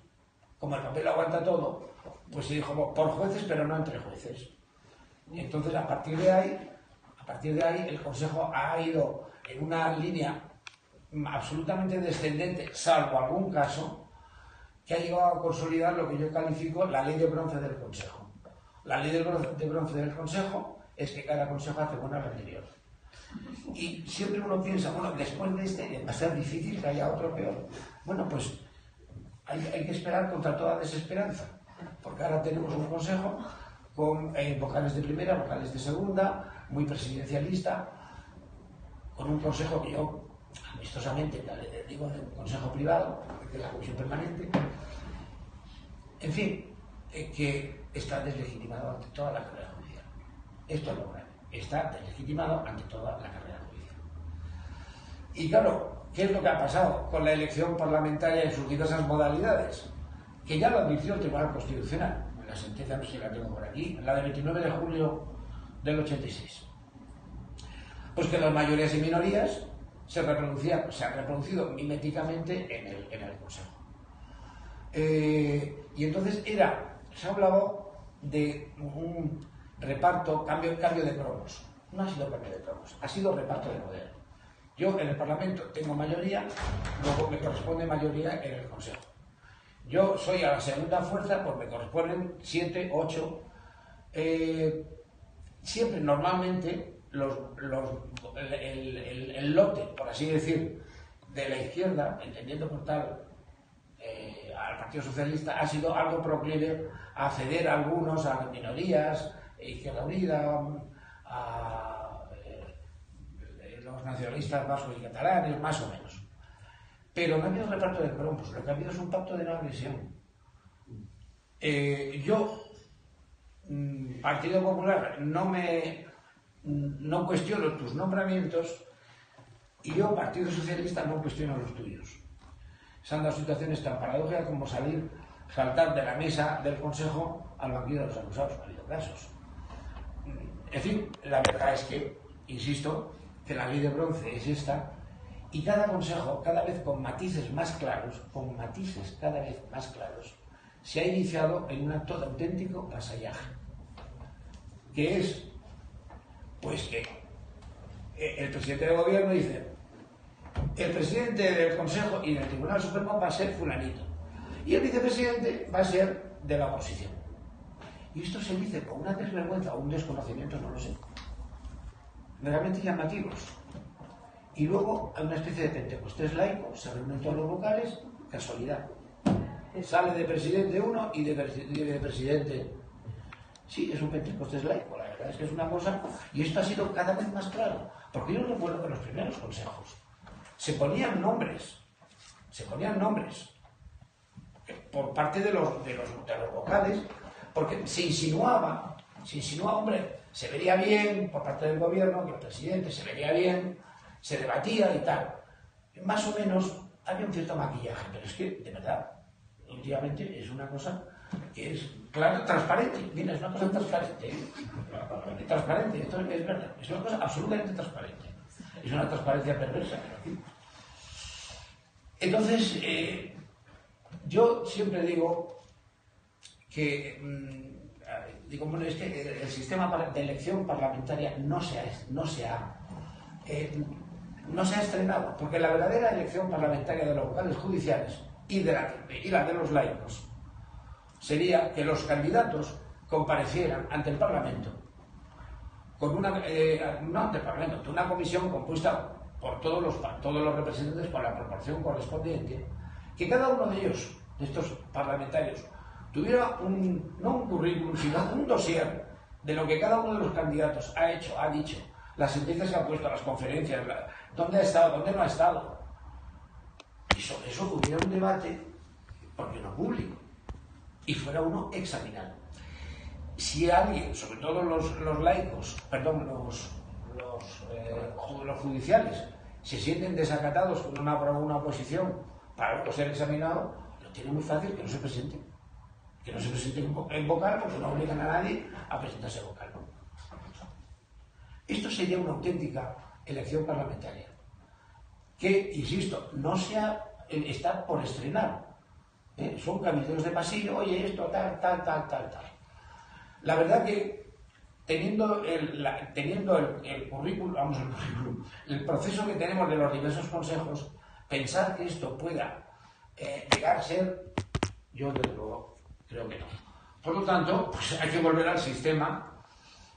como el papel aguanta todo, pues se dijo por jueces pero no entre jueces. Y entonces a partir de ahí, a partir de ahí el consejo ha ido en una línea absolutamente descendente, salvo algún caso, que ha llegado a consolidar lo que yo califico la ley de bronce del consejo. La ley de bronce del consejo es que cada consejo hace buena la anterior. Y siempre uno piensa, bueno, después de este va a ser difícil que haya otro peor. Bueno, pues hay, hay que esperar contra toda desesperanza, porque ahora tenemos un consejo con eh, vocales de primera, vocales de segunda, muy presidencialista, con un consejo que yo amistosamente digo de un consejo privado, de la comisión permanente, en fin, eh, que está deslegitimado ante toda la carrera judicial. Esto es lo grave está deslegitimado ante toda la carrera judicial. Y claro, ¿qué es lo que ha pasado con la elección parlamentaria en sus diversas modalidades? Que ya lo advirtió el Tribunal Constitucional. La sentencia no sé si la tengo por aquí, la de 29 de julio del 86. Pues que las mayorías y minorías se reproducían, se han reproducido miméticamente en el, en el Consejo. Eh, y entonces era, se ha hablado de un reparto, cambio, cambio de cromos. No ha sido cambio de cromos, ha sido reparto de poder. Yo en el Parlamento tengo mayoría, luego me corresponde mayoría en el Consejo. Yo soy a la segunda fuerza, pues me corresponden siete, ocho. Eh, siempre, normalmente, el, lote, por así decir, de la izquierda, entendiendo por tal eh, al Partido Socialista, ha sido algo proclive a ceder a algunos, a las minorías, Izquierda Unida, a los nacionalistas vascos y catalanes, más o menos. Pero no ha habido reparto de cromos, lo que ha habido es un pacto de no agresión. Eh, yo, mm, Partido Popular, no me no cuestiono tus nombramientos y yo, Partido Socialista, no cuestiono los tuyos. Son dos situaciones tan paradójicas como salir, saltar de la mesa del Consejo al banquillo de los acusados. Ha habido casos. En fin, la verdad es que, insisto, que la ley de bronce es esta, y cada consejo, cada vez con matices más claros, con matices cada vez más claros, se ha iniciado en un acto de auténtico vasallaje, que es, pues que eh, el presidente del gobierno dice, el presidente del Consejo y del Tribunal Supremo va a ser fulanito, y el vicepresidente va a ser de la oposición. Y esto se dice con una desvergüenza o un desconocimiento, no lo sé, realmente llamativos. Y luego hay una especie de pentecostés laico, se reúnen todos los vocales, casualidad. Sale de presidente uno y de, de presidente. Sí, es un pentecostés laico, la verdad es que es una cosa. Y esto ha sido cada vez más claro. Porque yo recuerdo que los primeros consejos se ponían nombres, se ponían nombres por parte de los, de los, de los vocales, porque se insinuaba, se insinuaba, hombre, se vería bien por parte del gobierno, que el presidente se vería bien, se debatía y tal. Más o menos había un cierto maquillaje, pero es que, de verdad, últimamente es una cosa que es claro, transparente. Mira, es una cosa transparente. ¿eh? Transparente, esto es verdad. Es una cosa absolutamente transparente. Es una transparencia perversa, pero Entonces, eh, yo siempre digo que, mm, digo, bueno, es que el sistema de elección parlamentaria no se ha, no se eh, no se estrenado, porque la verdadera elección parlamentaria de los vocales judiciales y, de la, y la de los laicos sería que los candidatos comparecieran ante el Parlamento con una, eh, no ante el Parlamento, una comisión compuesta por todos los, todos los representantes con la proporción correspondiente, que cada uno de ellos, de estos parlamentarios, tuviera un, no un currículum, sino un dossier de lo que cada uno de los candidatos ha hecho, ha dicho, las sentencias que ha puesto, las conferencias, dónde ha estado, dónde no ha estado. Y sobre eso hubiera un debate, porque no público, y fuera uno examinado. Si alguien, sobre todo los, laicos, perdón, los, eh, los, judiciales, se sienten desacatados con una, una oposición para ser examinado, lo tiene muy fácil que no se presente. Que no se presente en vocal porque no obligan a nadie a presentarse vocal. Esto sería una auténtica elección parlamentaria. Que, insisto, no sea, está por estrenar. ¿eh? Son cabildeos de pasillo, oye, esto, tal, tal, tal, tal, tal. La verdad que teniendo el, teniendo el, currículum, vamos, el currículum, el proceso que tenemos de los diversos consejos, pensar que esto pueda eh, llegar a ser, yo desde luego creo que no. Por lo tanto, pues hay que volver al sistema,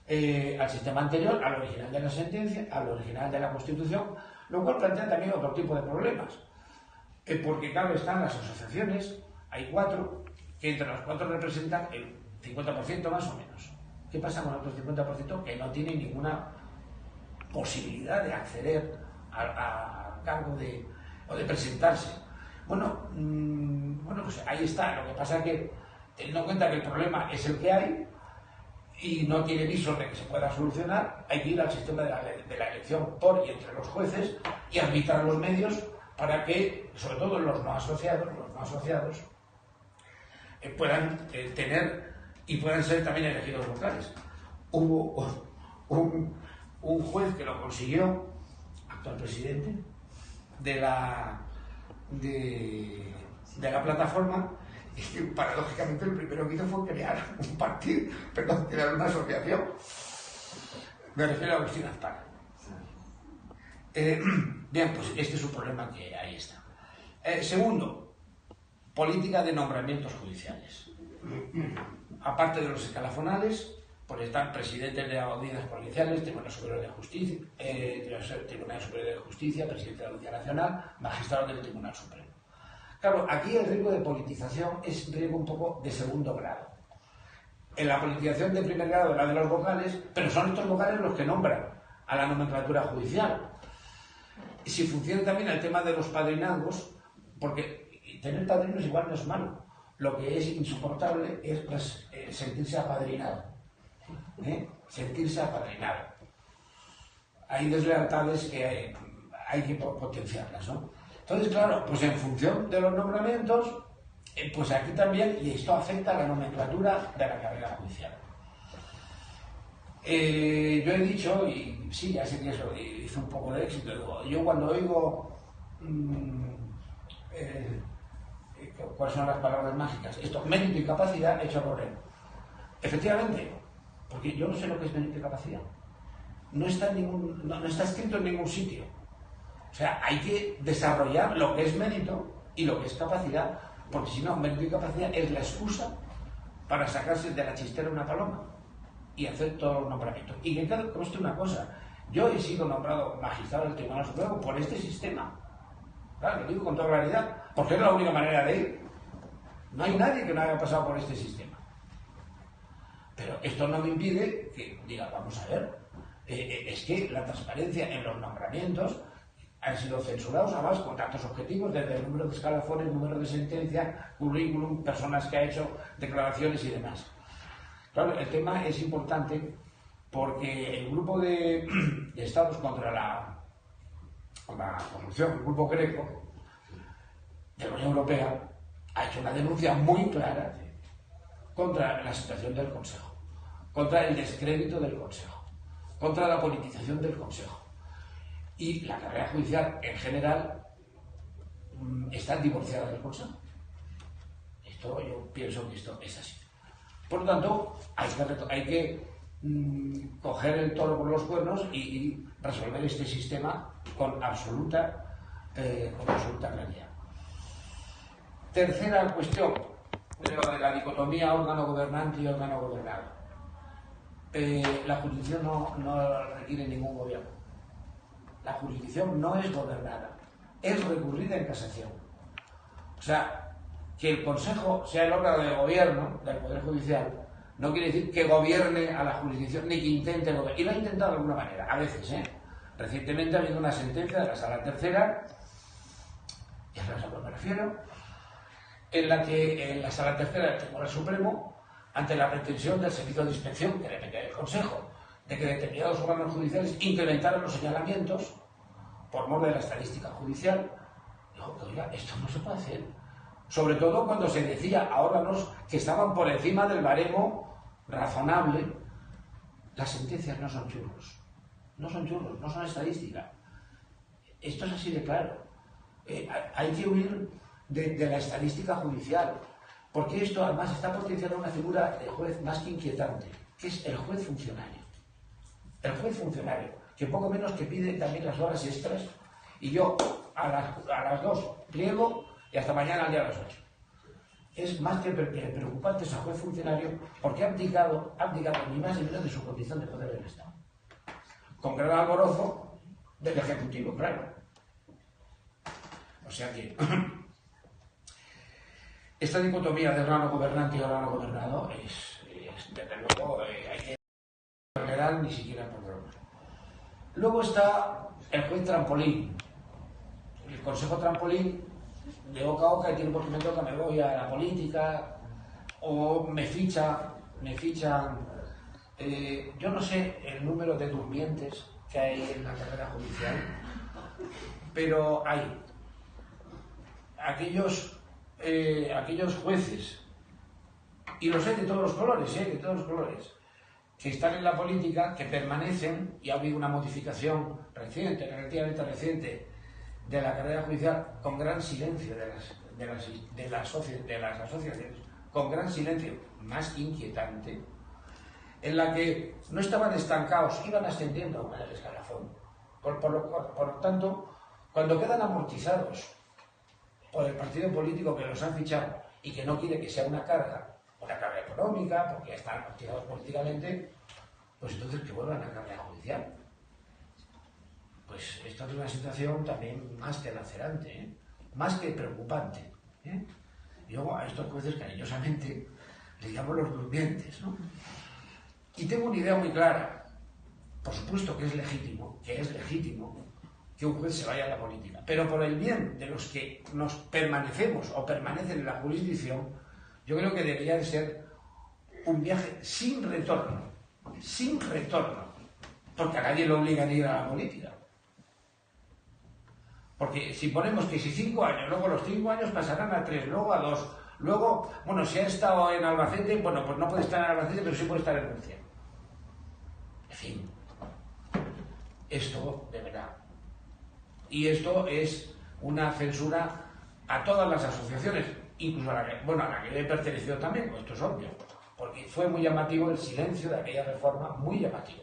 eh, al sistema anterior, al original de la sentencia, al original de la Constitución, lo cual plantea también otro tipo de problemas. Eh, porque, claro, están las asociaciones, hay cuatro, que entre las cuatro representan el 50% más o menos. ¿Qué pasa con el otro 50% que no tiene ninguna posibilidad de acceder al cargo de, o de presentarse? Bueno, mm, bueno, pues ahí está. Lo que pasa es que, teniendo en cuenta que el problema es el que hay y no tiene visos de que se pueda solucionar, hay que ir al sistema de la, elección por y entre los jueces y arbitrar los medios para que, sobre todo los no asociados, los no asociados, eh, puedan eh, tener y puedan ser también elegidos vocales. Hubo *laughs* un, un juez que lo consiguió, actual presidente, de la de, la plataforma y paradójicamente el primero que hizo fue crear un partido, perdón, crear una asociación. Me refiero a Agustín Azpar. Eh, *clears throat* bien, pues este es un problema que ahí está. Eh, segundo, política de nombramientos judiciales. Aparte de los escalafonales, pues están presidentes de audiencias provinciales, Tribunal Superior de Justicia, eh, Tribunal Superior de Justicia, presidente de la Audiencia Nacional, magistrado del Tribunal Supremo. Claro, aquí el riesgo de politización es un riesgo un poco de segundo grado. En la politización de primer grado la de los vocales, pero son estos vocales los que nombran a la nomenclatura judicial. Si funciona también el tema de los padrinazgos, porque tener padrinos igual no es malo. Lo que es insoportable es eh, sentirse apadrinado ¿eh? sentirse apadrinado. Hay deslealtades que hay, que potenciarlas, ¿no? Entonces, claro, pues en función de los nombramientos, eh, pues aquí también, y esto afecta a la nomenclatura de la carrera judicial. Eh, yo he dicho, y sí, ya sé que eso hizo un poco de éxito, yo cuando oigo mm, cuáles son las palabras mágicas, esto, mérito y capacidad, hecho por él. Efectivamente, porque yo no sé lo que es mérito y capacidad. No está, ningún, no, está escrito en ningún sitio. O sea, hay que desarrollar lo que es mérito y lo que es capacidad, porque si no, mérito y capacidad es la excusa para sacarse de la chistera una paloma y hacer todo los nombramientos. Y que claro, conste una cosa, yo he sido nombrado magistrado del Tribunal Supremo por este sistema. Claro, lo digo con toda claridad, porque es la única manera de ir. No hay nadie que no haya pasado por este sistema. Pero esto no me impide que diga, vamos a ver, eh, eh, es que la transparencia en los nombramientos han sido censurados, además con datos objetivos, desde el número de escalafones, número de sentencia, currículum, personas que ha hecho declaraciones y demás. Claro, el tema es importante porque el grupo *clears throat* de, estados contra la, la corrupción, el grupo greco de la Unión Europea, ha hecho una denuncia muy clara contra la situación del Consejo, contra el descrédito del Consejo, contra la politización del Consejo y la carrera judicial en general mm, está divorciada del Consejo. Esto yo pienso que esto es así. Por lo tanto, hay que, mm, coger el toro por los cuernos y, resolver este sistema con absoluta, eh, con absoluta claridad. Tercera cuestión, de la dicotomía órgano gobernante y órgano gobernado. Eh, la jurisdicción no, no requiere ningún gobierno la jurisdicción no es gobernada, es recurrida en casación. O sea, que el Consejo sea el órgano de gobierno del Poder Judicial no quiere decir que gobierne a la jurisdicción ni que intente gobernar. Y lo ha intentado de alguna manera, a veces, ¿eh? Recientemente ha habido una sentencia de la Sala Tercera, ya sabes a lo que me refiero, en la que en la Sala Tercera del Tribunal Supremo, ante la pretensión del Servicio de Inspección, que depende del Consejo, de que determinados órganos judiciales incrementaron los señalamientos por mor de la estadística judicial. Dijo, oiga, esto no se puede hacer. Sobre todo cuando se decía a órganos que estaban por encima del baremo razonable, las sentencias no son churros. No son churros, no son estadística. Esto es así de claro. Eh, hay que huir de, de la estadística judicial, porque esto además está potenciando una figura de juez más que inquietante, que es el juez funcionario el juez funcionario, que poco menos que pide también las horas extras, y yo a las, dos pliego y hasta mañana al día a las ocho. Es más que preocupante ese juez funcionario porque ha abdicado, ha abdicado ni más ni menos de su condición de poder del Estado. Con gran alborozo del Ejecutivo, claro. O sea que *clears throat* esta dicotomía de órgano gobernante y órgano gobernado es, desde luego, eh, hay que ni siquiera por. Luego está el juez trampolín. El consejo trampolín de boca a boca y tiene porque me toca, me voy a la política o me ficha, me fichan. Eh, yo no sé el número de durmientes que hay en la carrera judicial, pero hay aquellos, eh, aquellos jueces, y los sé de todos los colores, ¿eh? de todos los colores, que están en la política, que permanecen, y ha habido una modificación reciente, relativamente reciente, de la carrera judicial, con gran silencio de las, de las, de las, asociaciones, con gran silencio, más inquietante, en la que no estaban estancados, iban ascendiendo en el escalafón. Por, por, por, lo tanto, cuando quedan amortizados por el partido político que los han fichado y que no quiere que sea una carga, una carga económica, porque están activados políticamente, pues entonces que vuelvan a carrera judicial. Pues esto es una situación también más que lacerante, ¿eh? más que preocupante. ¿eh? Y luego a estos jueces cariñosamente les llamo los durmientes. ¿no? Y tengo una idea muy clara. Por supuesto que es legítimo, que es legítimo que un juez se vaya a la política. Pero por el bien de los que nos permanecemos o permanecen en la jurisdicción, yo creo que debería de ser un viaje sin retorno, sin retorno, porque a nadie lo obliga a ir a la política. Porque si ponemos que si cinco años, luego los cinco años pasarán a tres, luego a dos, luego, bueno, si ha estado en Albacete, bueno, pues no puede estar en Albacete, pero sí puede estar en Murcia. En fin, esto de verdad. Y esto es una censura a todas las asociaciones, incluso a la que, bueno, a la que le he pertenecido también, pues esto es obvio, porque fue muy llamativo el silencio de aquella reforma, muy llamativo.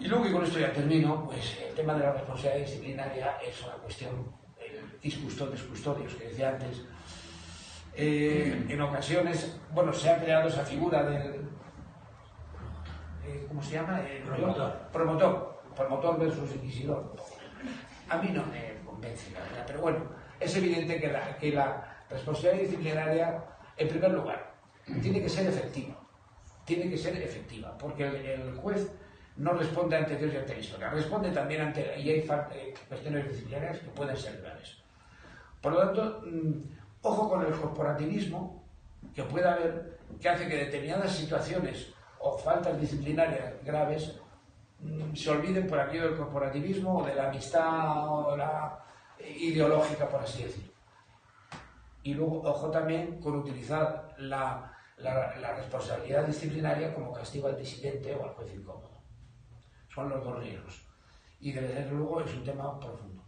Y luego, y con esto ya termino, pues el tema de la responsabilidad disciplinaria es una cuestión, el discustodios, custodios que decía antes, eh, en ocasiones, bueno, se ha creado esa figura del, eh, ¿cómo se llama? El promotor. Promotor, promotor versus inquisidor. A mí no me convence, la verdad, pero bueno, es evidente que la, responsabilidad disciplinaria, en primer lugar, tiene que ser efectiva. Tiene que ser efectiva, porque el, juez no responde ante Dios y ante la historia, responde también ante, y hay eh, cuestiones disciplinarias que pueden ser graves. Por lo tanto, mm, ojo con el corporativismo que puede haber, que hace que determinadas situaciones o faltas disciplinarias graves mm, se olviden por aquello del corporativismo o de la amistad o la ideológica, por así decirlo. Y luego, ojo también con utilizar la, responsabilidad disciplinaria como castigo al disidente o al juez incómodo. Son los dos riesgos. Y desde luego es un tema profundo.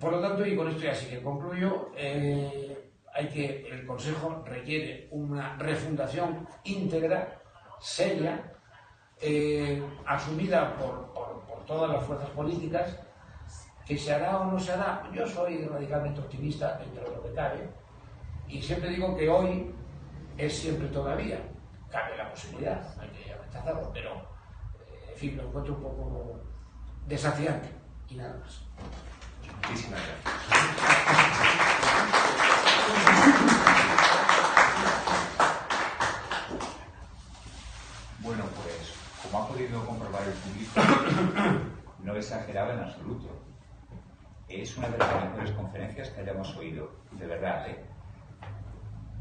Por lo tanto, y con esto ya sí que concluyo, eh, hay que, el Consejo requiere una refundación íntegra, seria, eh, asumida por, todas las fuerzas políticas, que se hará o no se hará. Yo soy radicalmente optimista dentro de lo que cabe, y siempre digo que hoy es siempre todavía. Cabe la posibilidad, hay que rechazarlo, pero eh, en fin, lo encuentro un poco desafiante y nada más. Muchísimas gracias. Bueno, pues como ha podido comprobar el público, no exageraba en absoluto. Es una de las mejores conferencias que hayamos oído, de verdad. ¿eh?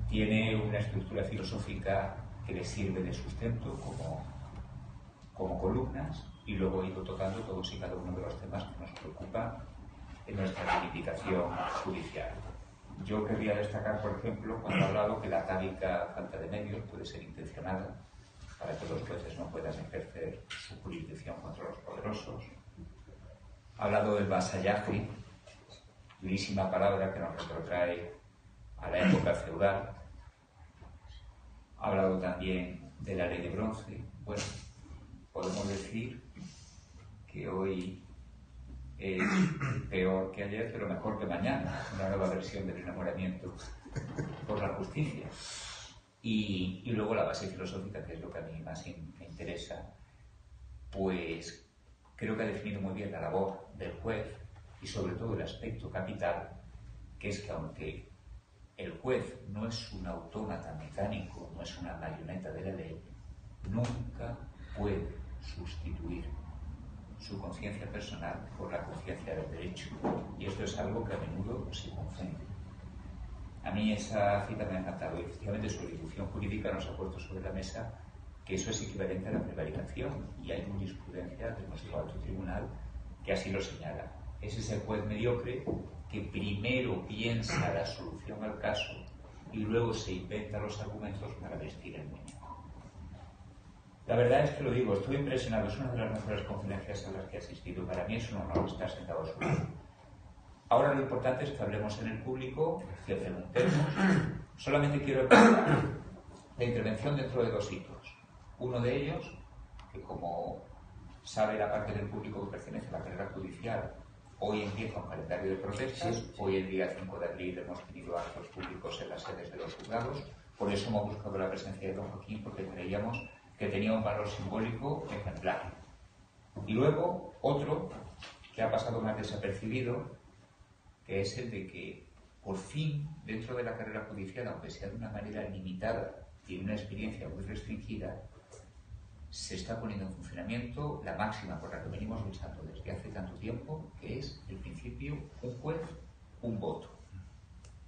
Tiene una estructura filosófica que le sirve de sustento como, como columnas y luego he ido tocando todos y cada uno de los temas que nos preocupan en nuestra reivindicación judicial. Yo querría destacar, por ejemplo, cuando ha hablado que la tábica falta de medios puede ser intencionada para que los jueces no puedan ejercer su jurisdicción contra los poderosos. Ha hablado del vasallaje, durísima palabra que nos retrotrae a la época feudal. Ha hablado también de la ley de bronce. Bueno, podemos decir que hoy es peor que ayer, pero mejor que mañana, una nueva versión del enamoramiento por la justicia. Y, y luego la base filosófica, que es lo que a mí más me interesa, pues creo que ha definido muy bien la labor del juez y sobre todo el aspecto capital, que es que aunque el juez no es un autómata mecánico, no es una marioneta de la ley, nunca puede sustituir su conciencia personal por la conciencia del derecho. Y esto es algo que a menudo se confunde. A mí esa cita me ha encantado y efectivamente su ejecución jurídica nos ha puesto sobre la mesa que eso es equivalente a la prevaricación y hay jurisprudencia de nuestro alto tribunal que así lo señala. Es ese juez mediocre que primero piensa la solución al caso y luego se inventa los argumentos para vestir el muñeco. La verdad es que lo digo, estoy impresionado, es una de las mejores conferencias a las que he asistido. Para mí es un honor estar sentado a su lado. Ahora lo importante es que hablemos en el público, que preguntemos. Solamente quiero la intervención dentro de dos hitos. Uno de ellos, que como sabe la parte del público que pertenece a la carrera judicial, hoy empieza un calendario de protestas. Hoy, el día 5 de abril, hemos tenido actos públicos en las sedes de los juzgados. Por eso hemos buscado la presencia de don Joaquín, porque creíamos que tenía un valor simbólico ejemplar. Y luego otro que ha pasado más desapercibido, que es el de que por fin dentro de la carrera judicial, aunque sea de una manera limitada en una experiencia muy restringida, se está poniendo en funcionamiento la máxima por la que venimos luchando desde hace tanto tiempo, que es el principio un juez, un voto.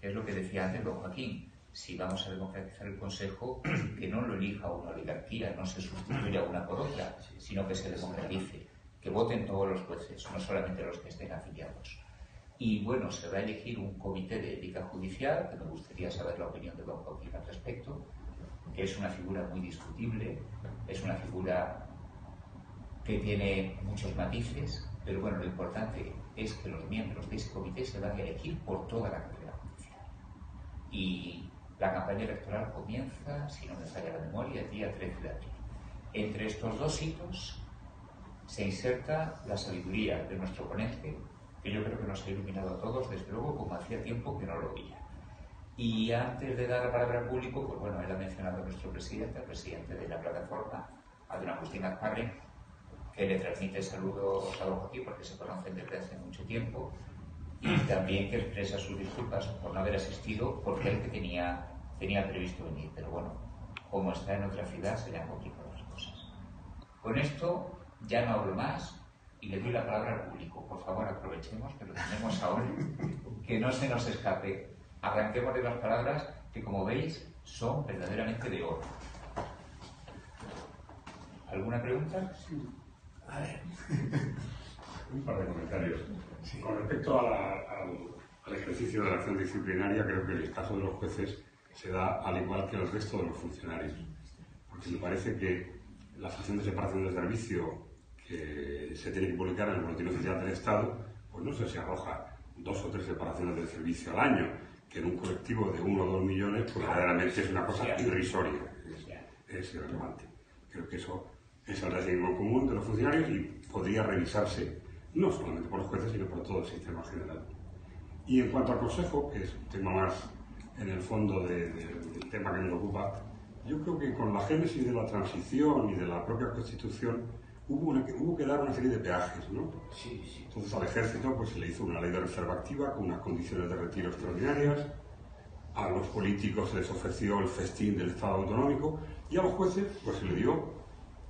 Que es lo que decía antes don Joaquín si vamos a democratizar el Consejo, que no lo elija una oligarquía, no se sustituya una por otra, sino que se democratice, que voten todos los jueces, no solamente los que estén afiliados. Y bueno, se va a elegir un comité de ética judicial, que me gustaría saber la opinión de don Joaquín al respecto, es una figura muy discutible, es una figura que tiene muchos matices, pero bueno, lo importante es que los miembros de ese comité se van a elegir por toda la carrera judicial. Y la campaña electoral comienza, si no me falla la memoria, el día 13 de abril. Entre estos dos hitos se inserta la sabiduría de nuestro ponente, que yo creo que nos ha iluminado a todos, desde luego, como hacía tiempo que no lo veía. Y antes de dar la palabra al público, pues bueno, él ha mencionado a nuestro presidente, el presidente de la plataforma, a don Agustín Azparre, que le transmite saludos a don Joaquín porque se conocen desde hace mucho tiempo y también que expresa sus disculpas por no haber asistido porque él que tenía, tenía previsto venir. Pero bueno, como está en otra ciudad, se le han complicado las cosas. Con esto ya no hablo más y le doy la palabra al público. Por favor, aprovechemos que lo tenemos ahora, que no se nos escape. Arranquemos de las palabras que, como veis, son verdaderamente de oro. ¿Alguna pregunta? Sí. A ver. *laughs* Un par de comentarios. Con respecto al, ejercicio de la acción disciplinaria, creo que el caso de los jueces se da al igual que el resto de los funcionarios. Porque me parece que la acción de separación de servicio que se tiene que publicar en el boletín oficial del Estado, pues no sé si arroja dos o tres separaciones de servicio al año, que en un colectivo de uno o dos millones, pues verdaderamente es una cosa irrisoria, es, irrelevante. Creo que eso es el régimen común de los funcionarios y podría revisarse no solamente por los jueces, sino por todo el sistema general. Y en cuanto al Consejo, que es un tema más en el fondo del tema que nos ocupa, yo creo que con la génesis de la transición y de la propia Constitución hubo, hubo que dar una serie de peajes, ¿no? Sí, sí. Entonces al ejército pues se le hizo una ley de reserva activa con unas condiciones de retiro extraordinarias, a los políticos se les ofreció el festín del Estado autonómico y a los jueces pues se le dio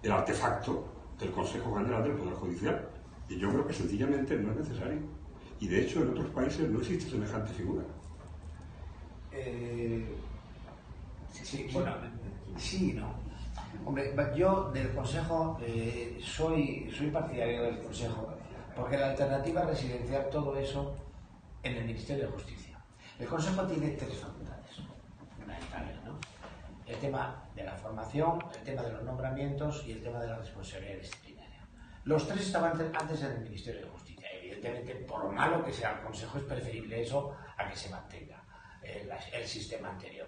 el artefacto del Consejo General del Poder Judicial. Y yo creo que sencillamente no es necesario. Y de hecho en otros países no existe semejante figura. Eh, sí, bueno, sí, no. Hombre, yo del Consejo eh, soy, soy partidario del Consejo, porque la alternativa residencial, todo eso en el Ministerio de Justicia. El Consejo tiene tres facultades fundamentales, ¿no? El tema de la formación, el tema de los nombramientos y el tema de la responsabilidad disciplinaria. Los tres estaban antes en el Ministerio de Justicia. Evidentemente, por malo que sea el Consejo, es preferible eso a que se mantenga el, el sistema anterior.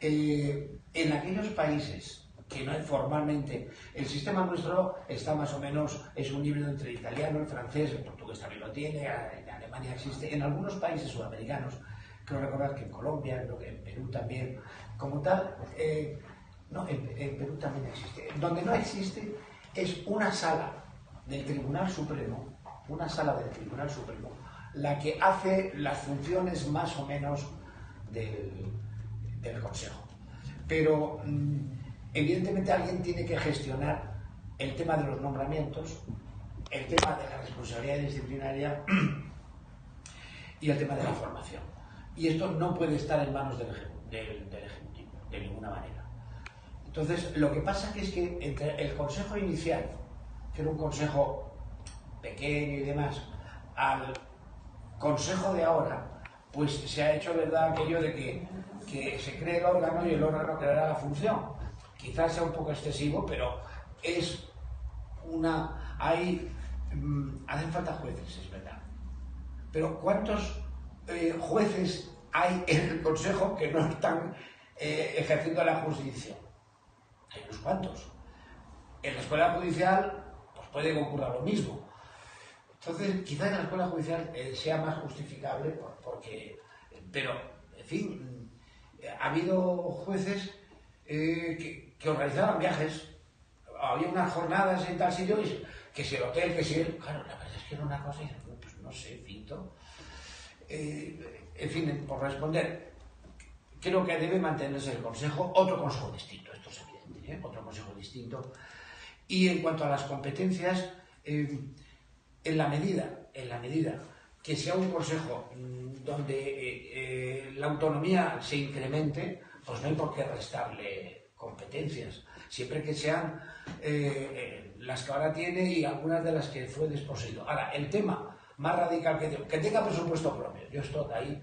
Eh, en aquellos países que no hay formalmente. El sistema nuestro está más o menos, es un híbrido entre el italiano, el francés, el portugués también lo tiene, en Alemania existe, en algunos países sudamericanos, creo recordar que en Colombia, en Perú también, como tal, eh, no, en, Perú también existe. Donde no existe es una sala del Tribunal Supremo, una sala del Tribunal Supremo, la que hace las funciones más o menos del, del Consejo. Pero mm, Evidentemente alguien tiene que gestionar el tema de los nombramientos, el tema de la responsabilidad disciplinaria *clears throat* y el tema de la formación. Y esto no puede estar en manos del, Ejecutivo, de ninguna manera. Entonces, lo que pasa es que entre el consejo inicial, que era un consejo pequeño y demás, al consejo de ahora, pues se ha hecho verdad aquello de que, que se cree el órgano y el órgano creará la función quizás sea un poco excesivo, pero es una... Hay, mm, hacen falta jueces, es verdad. Pero ¿cuántos eh, jueces hay en el Consejo que no están eh, ejerciendo la justicia? Hay unos cuantos. En la escuela judicial pues puede que lo mismo. Entonces, quizás en la escuela judicial eh, sea más justificable porque... Pero, en fin, ha habido jueces que, que organizaban viajes. Había unas jornadas en tal sitio, que si el hotel, que si el... Claro, la verdad es que era una cosa y pues no sé, Fito. Eh, en fin, por responder, creo que debe mantenerse el consejo, otro consejo distinto, esto es evidente, ¿eh? otro consejo distinto. Y en cuanto a las competencias, eh, en la medida, en la medida que sea un consejo mm, donde la autonomía se incremente, pues no hay por qué restarle competencias, siempre que sean eh, eh, las que ahora tiene y algunas de las que fue desposeído. Ahora, el tema más radical que, que tenga presupuesto propio, yo estoy ahí,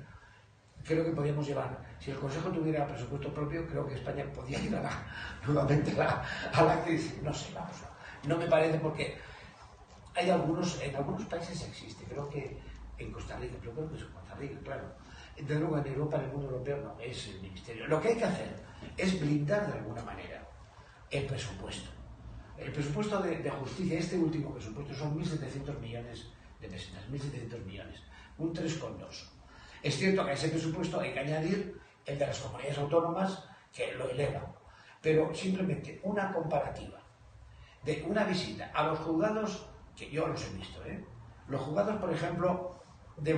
creo que podríamos llevar, si el Consejo tuviera presupuesto propio, creo que España podría ir a *laughs* nuevamente a la, crisis. No sé, vamos, no, me parece porque hay algunos, en algunos países existe, creo que en Costa Rica, pero creo que es en Costa Rica, claro. Desde luego en Europa, en el mundo europeo, no, es el ministerio. Lo que hay que hacer es blindar de alguna manera el presupuesto. El presupuesto de, justicia, este último presupuesto, son 1.700 millones de pesetas, 1.700 millones, un 3,2. Es cierto que a ese presupuesto hay que añadir el de las comunidades autónomas, que lo elevan, pero simplemente una comparativa de una visita a los juzgados, que yo los he visto, ¿eh? los juzgados, por ejemplo, de,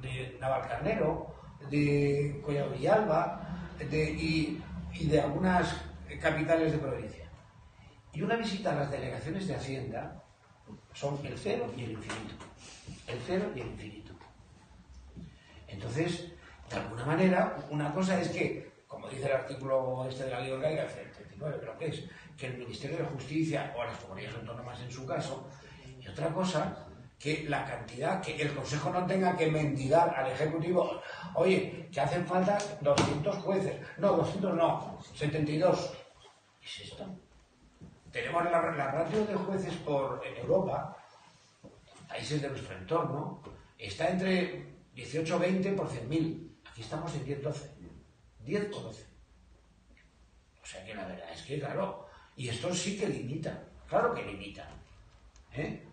de, Navalcarnero, de Collado Villalba, de, y y de algunas capitales de provincia. Y una visita a las delegaciones de Hacienda son el cero y el infinito. El cero y el infinito. Entonces, de alguna manera, una cosa es que, como dice el artículo este de la ley orgánica, el 39 creo que es, que el Ministerio de Justicia o las comunidades autónomas en su caso, y otra cosa, que la cantidad, que el Consejo no tenga que mendigar al Ejecutivo, oye, que hacen falta 200 jueces, no, 200 no, 72. ¿Qué es esto? Tenemos la, la ratio de jueces por en Europa, países de nuestro entorno, está entre 18-20 por 100.000. Aquí estamos en 10-12. 10 por 12. O sea que la verdad es que, claro, y esto sí que limita, claro que limita. ¿eh?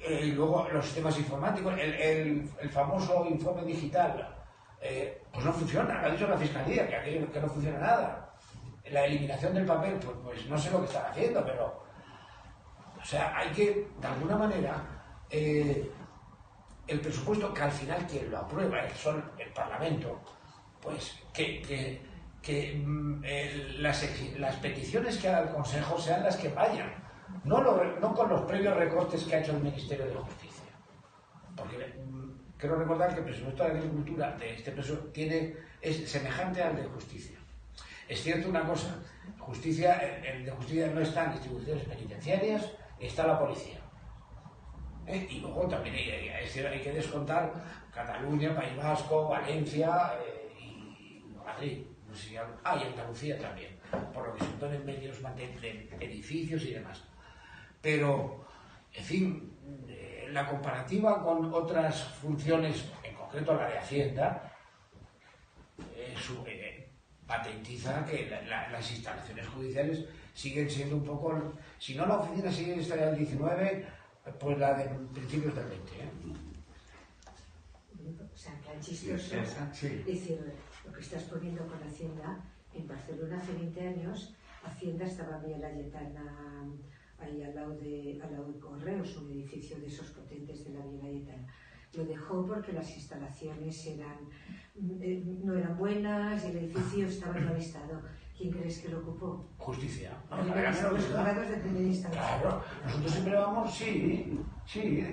Eh, luego los sistemas informáticos, el, el- el famoso informe digital, eh, pues no funciona, lo ha dicho la Fiscalía, que, aquello- que no funciona nada. La eliminación del papel, pues, pues no sé lo que están haciendo, pero... O sea, hay que, de alguna manera, eh, el presupuesto que al final quien lo aprueba es son el Parlamento, pues que, que- que, mm, las, las peticiones que haga el Consejo sean las que vayan, no, con los previos recortes que ha hecho el Ministerio de Justicia. Porque mm, quiero recordar que el presupuesto de Agricultura de este presupuesto tiene, es semejante al de Justicia. Es cierto una cosa, justicia, el, el de Justicia no está en instituciones penitenciarias, está la policía. ¿eh? Y luego también hay, que descontar Cataluña, País Vasco, Valencia eh, y Madrid. No sé si hay- ah, y Andalucía también, por lo que se ponen medios de edificios y demás. Pero, en fin, eh, la comparativa con otras funciones, en concreto la de Hacienda, eh, su- eh, patentiza que la- la- las instalaciones judiciales siguen siendo un poco, si no la oficina sigue estando al 19, pues la de principios del 20. ¿eh? O sea, tan chistoso. Esa, sí. Es decir, lo que estás poniendo con Hacienda, en Barcelona hace 20 años, Hacienda estaba en Vía Layetana, ahí al lado, de, al lado de Correos, un edificio de esos potentes de la Vía Layetana. Lo dejó porque las instalaciones eran, eh, no eran buenas y el edificio estaba *coughs* en mal estado. ¿Quién crees que lo ocupó? Justicia. ¿no? Los juzgados de primera instancia. Claro, nosotros siempre vamos, sí, sí.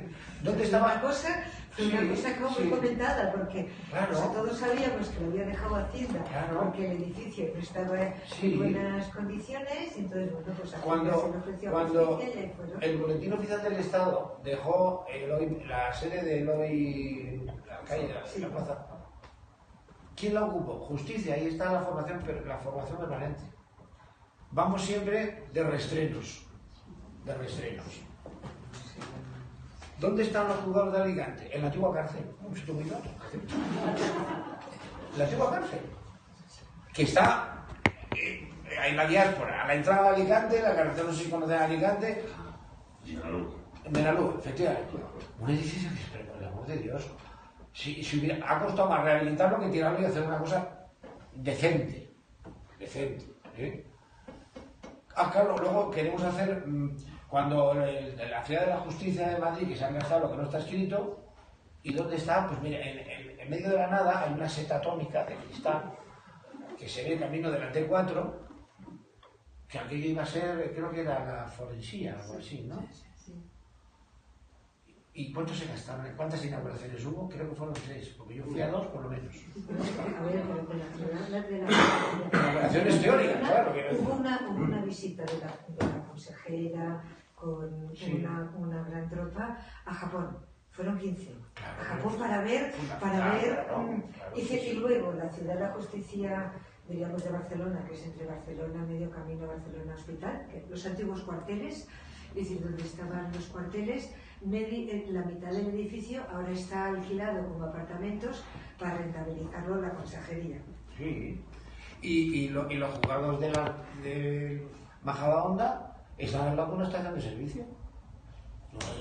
¿Dónde Una estaba? cosa, fue una cosa como sí. muy comentada, porque Claro. o sea, todos sabíamos que lo había dejado Hacienda, Claro. porque el edificio no estaba Sí. en buenas condiciones, y entonces, bueno, pues Cuando, se cuando el Boletín Oficial del Estado dejó la sede de Eloy, la calle, la plaza, ¿quién la ocupó? Justicia, ahí está la formación, per- la formación permanente. Vamos siempre de restrenos, de restrenos. ¿Dónde están los juzgados de Alicante? En la antigua cárcel. La antigua cárcel. Que está eh, en la diáspora, a la entrada de Alicante, la carretera no sé si conocen Alicante, en Benalú, efectivamente. Un edificio que, pero por el amor de Dios, si, si hubiera, ha costado más rehabilitarlo que tirarlo y hacer una cosa decente. Decente. ¿eh? Ah, claro, luego queremos hacer, mm, cuando el- la ciudad de la justicia de Madrid, que se han gastado lo que no está escrito, ¿y dónde está? Pues mira, en, en- en medio de la nada hay una seta atómica de cristal que se ve camino de la T4, que aquello iba a ser, creo que era la forensía, algo así, ¿no? ¿Y cuánto se gastaron? ¿Cuántas inauguraciones hubo? Creo que fueron tres, porque yo fui a dos por lo menos. A ver, pero de la ciudad, de la Inauguraciones teóricas, claro. que- Hubo una, hubo una visita de la, de la consejera con Sí. una, una gran tropa a Japón. Fueron 15. Claro. a Japón para ver, para Claro, ver. claro, mm, y luego la ciudad de la justicia, diríamos de Barcelona, que es entre Barcelona, medio camino Barcelona Hospital, que los antiguos cuarteles, es decir, donde estaban los cuarteles, la mitad del edificio ahora está alquilado como apartamentos para rentabilizarlo la consejería. Sí. Y, y, lo- y los juzgados de la de Majadahonda están al lado de una estación de servicio.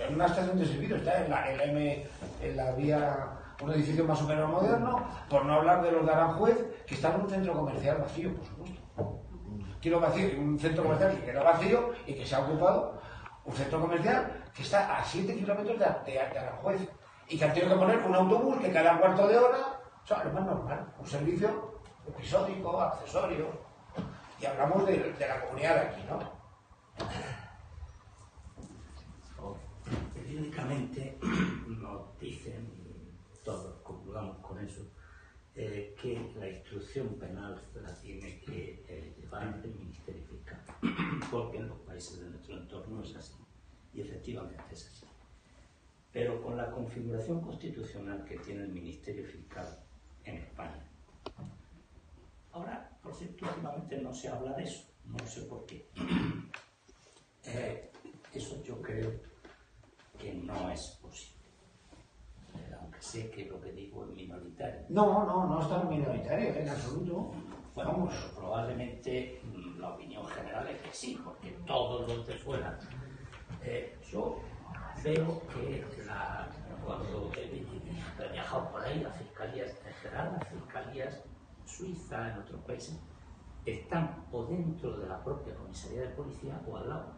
En una estación de servicio está en la, en M, en la vía, un edificio más o menos moderno, por no hablar de los de Aranjuez, que están en un centro comercial vacío, por supuesto. Quiero vacío, un centro comercial que queda vacío y que se ha ocupado, un centro comercial que está a 7 kilómetros de, de, de Aranjuez y que han tenido que poner un autobús que cada cuarto de hora, o sea, lo más normal, un servicio episódico, accesorio, y hablamos de, la comunidad de aquí, ¿no? Periódicamente nos dicen, todos concluyamos con eso, eh, que la instrucción penal la tiene que eh, llevar el Ministerio Fiscal, porque en los países de nuestro entorno es así, y efectivamente es así. Pero con la configuración constitucional que tiene el Ministerio Fiscal en España, ahora, por cierto, últimamente no se habla de eso, no sé por qué. *clears throat* Eh, eso yo creo que no es posible. Eh, aunque sé que lo que digo es minoritario. No, no, no es tan minoritario, en absoluto. Bueno, Vamos. pero probablemente mm, la opinión general es que sí, porque todos los de fuera. Eh, yo veo que la- cuando he, viajado por ahí, las fiscalías general, las fiscalías suizas, en otros países, están o dentro de la propia comisaría de policía o al lado.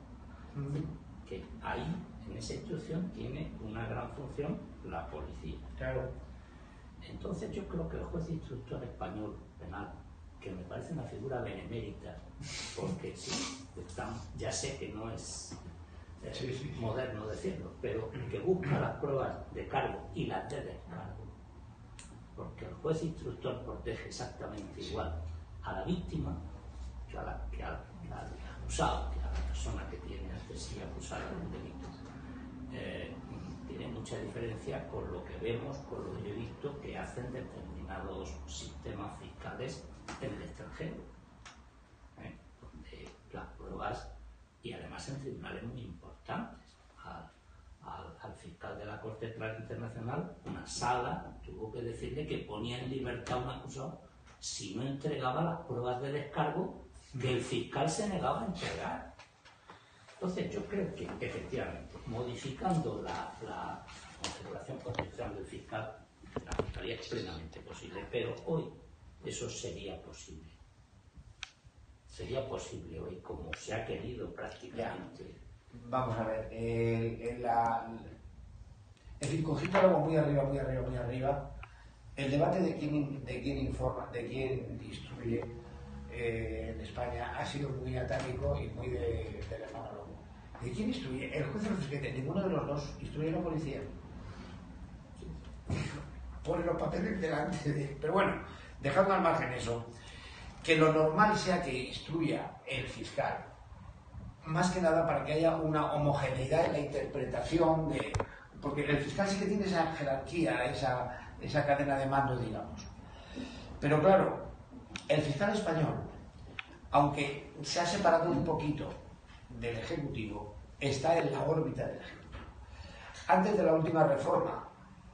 Que ahí, en esa instrucción, tiene una gran función la policía. Claro. Entonces yo creo que el juez instructor español penal, que me parece una figura benemérita, porque sí, están- ya sé que no es sí. moderno decirlo, pero que busca las pruebas de cargo y las de descargo. Porque el juez instructor protege exactamente igual a la víctima que, a la- que al, que al acusado, que a la persona que tiene ante sí acusada de un delito. Eh, tiene mucha diferencia con lo que vemos, con lo que yo he visto que hacen determinados sistemas fiscales en el extranjero, ¿eh? donde las pruebas, y además en tribunales muy importantes, al, al- al fiscal de la Corte Penal Internacional, una sala tuvo que decirle que ponía en libertad a un acusado si no entregaba las pruebas de descargo que el fiscal se negaba a entregar. Entonces yo creo que efectivamente, modificando la, la configuración constitucional del fiscal, la fiscalía es plenamente posible, pero hoy eso sería posible. Sería posible hoy, como se ha querido prácticamente. Vamos a ver, el, el- la- cogiendo algo muy arriba, muy arriba, muy arriba, el debate de quién, de quién informa, de quién instruye eh, en España ha sido muy atávico y muy de, de la mano. ¿De quién instruye? El juez el fiscal, ninguno de los dos instruye a la policía. Pone los papeles delante de... Pero bueno, dejando al margen eso, que lo normal sea que instruya el fiscal más que nada para que haya una homogeneidad en la interpretación de... Porque el fiscal sí que tiene esa jerarquía, esa, esa cadena de mando, digamos. Pero claro, el fiscal español, aunque se ha separado un poquito del Ejecutivo, está en la órbita del Ejecutivo. Antes de la última reforma,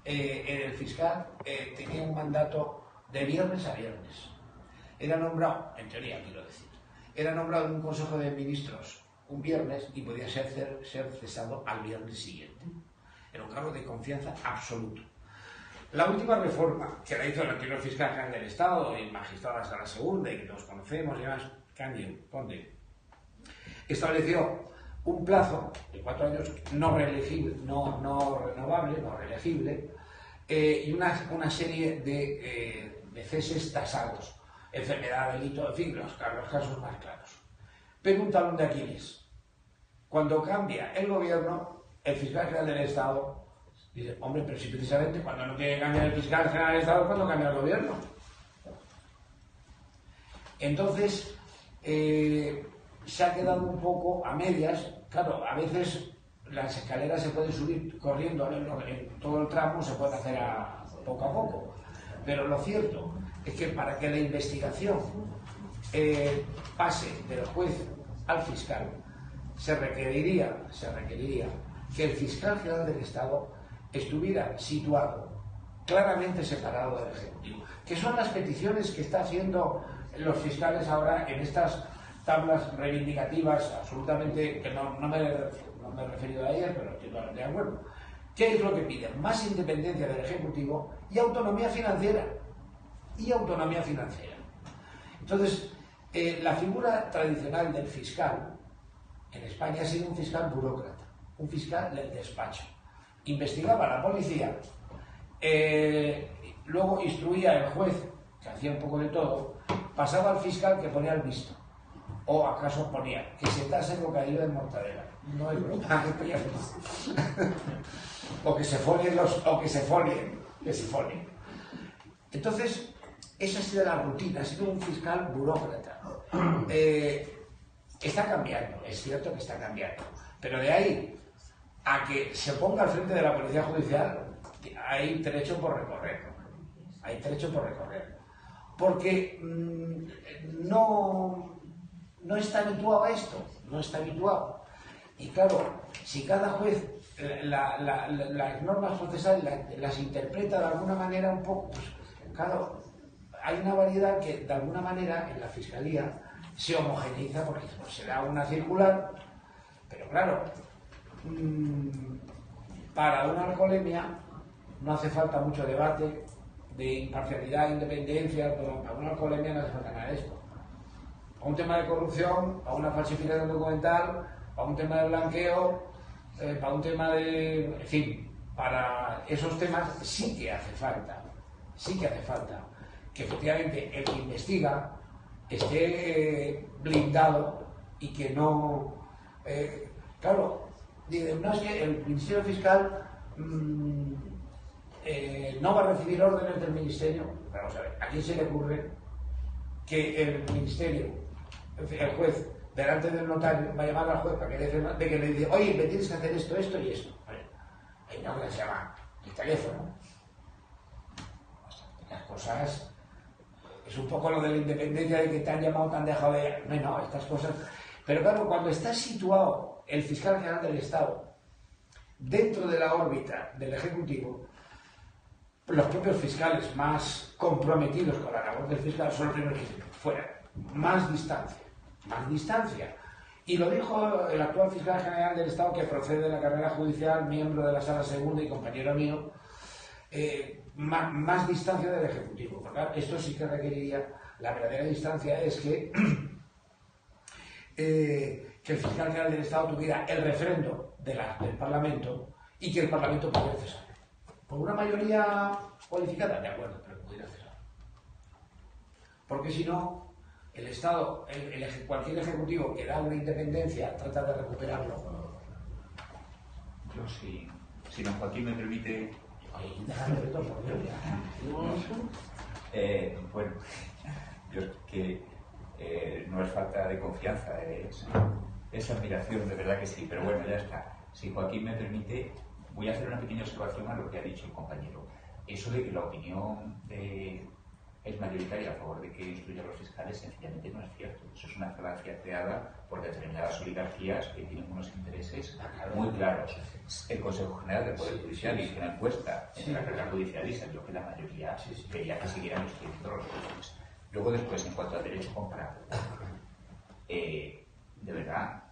eh, el fiscal eh, tenía un mandato de viernes a viernes. Era nombrado, en teoría quiero decir, era nombrado en un Consejo de Ministros un viernes y podía ser, ser cesado al viernes siguiente. Era un cargo de confianza absoluto. La última reforma que la hizo el anterior fiscal general del Estado y magistrado hasta la segunda y que todos conocemos y demás, Candido, Conde, estableció un plazo de cuatro años no reelegible, no renovable, no reelegible, eh, y una, una serie de, eh, de ceses tasados, enfermedad, delito, en fin, los, los casos más claros. Pero un de. Cuando cambia el gobierno, el fiscal general del Estado dice, hombre, pero si precisamente cuando no quiere cambiar el fiscal general del Estado, cuando cambia el gobierno? Entonces, eh, se ha quedado un poco a medias. Claro, a veces las escaleras se pueden subir corriendo en, en todo el tramo, se puede hacer poco a poco. Pero lo cierto es que para que la investigación eh, pase del juez al fiscal, se requeriría, se requeriría que el fiscal general del Estado estuviera situado claramente separado del Ejecutivo, que son las peticiones que está haciendo los fiscales ahora en estas tablas reivindicativas absolutamente, que no, no me, no me he referido a ellas, pero estoy de acuerdo. ¿Qué es lo que piden? Más independencia del Ejecutivo y autonomía financiera. Y autonomía financiera. Entonces, eh, la figura tradicional del fiscal en España ha sido un fiscal burócrata, un fiscal del despacho. Investigaba a la policía, eh, luego instruía al juez, que hacía un poco de todo, pasaba al fiscal que ponía el visto. ¿O acaso ponía que se tase bocadillo de mortadela? No es broma, *laughs* *laughs* o que se folien los, o que se folien, que se folien. Entonces, esa ha sido la rutina, ha sido un fiscal burócrata. *clears throat* Eh, está cambiando, es cierto que está cambiando, pero de ahí a que se ponga al frente de la policía judicial, hay trecho por recorrer. Hay trecho por recorrer. Porque mm, no, no está habituado a esto, no está habituado. Y claro, si cada juez las normas procesales las, interpreta de alguna manera un poco, pues, claro, hay una variedad que de alguna manera en la fiscalía se homogeneiza porque se da una circular, pero claro, mm, para una alcoholemia no hace falta mucho debate de imparcialidad, independencia, para una alcoholemia no hace falta nada de esto. Para un tema de corrupción, para una falsificación documental, para un tema de blanqueo, eh, para un tema de... En fin, para esos temas sí que hace falta, sí que hace falta que efectivamente el que investiga esté blindado y que no... Eh, claro, no es que el Ministerio Fiscal mm, eh, no va a recibir órdenes del Ministerio. Vamos a ver, ¿a quién se le ocurre que el Ministerio, el juez, delante del notario, va a llamar al juez para que le, de que le diga, oye, me tienes que hacer esto, esto y esto? Hay una que se llama el teléfono. Las cosas es un poco lo de la independencia de que te han llamado, te han dejado de... No, no, estas cosas... Pero claro, cuando está situado el fiscal general del Estado dentro de la órbita del Ejecutivo, los propios fiscales más comprometidos con la labor del fiscal son los primeros que dicen, fuera, más distancia, más distancia. Y lo dijo el actual fiscal general del Estado que procede de la carrera judicial, miembro de la sala segunda y compañero mío, eh, más, distancia del Ejecutivo. esto sí que requeriría, la verdadera distancia es que, *clears throat* eh, el fiscal general del Estado tuviera el refrendo del Parlamento y que el Parlamento pudiera cesar. Por una mayoría cualificada, de acuerdo, pero pudiera cesar. Porque si no, el Estado, cualquier ejecutivo que da una independencia trata de recuperarlo. Yo sí, si don Joaquín me permite eh, bueno, yo que eh, no es falta de confianza, es, es admiración, de verdad que sí, pero bueno, ya está. Si Joaquín me permite, voy a hacer una pequeña observación a lo que ha dicho el compañero. Eso de que la opinión de es mayoritaria a favor de que instruya a los fiscales, sencillamente no es cierto. Eso es una falacia creada por determinadas oligarquías que tienen unos intereses muy claros. El Consejo General del Poder Judicial hizo una encuesta en la carrera judicial y salió que la mayoría quería que siguieran instruyendo los jueces. Luego después, en cuanto al derecho comparado, *laughs* eh, de verdad,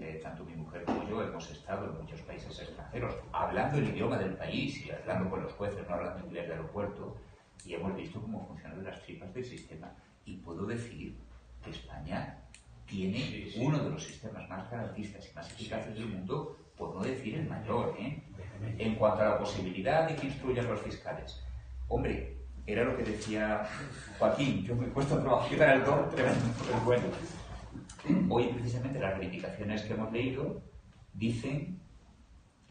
eh, tanto mi mujer como yo hemos estado en muchos países extranjeros hablando el idioma del país y hablando con los jueces, no hablando inglés de aeropuerto, y hemos visto cómo funcionan las tripas del sistema. Y puedo decir que España tiene uno de los sistemas más garantistas y más eficaces del mundo, por no decir el mayor, ¿eh? en cuanto a la posibilidad de que instruyan los fiscales. Hombre, era lo que decía Joaquín, yo me he puesto a trabajar el don pero bueno. Hoy precisamente las reivindicaciones que hemos leído dicen,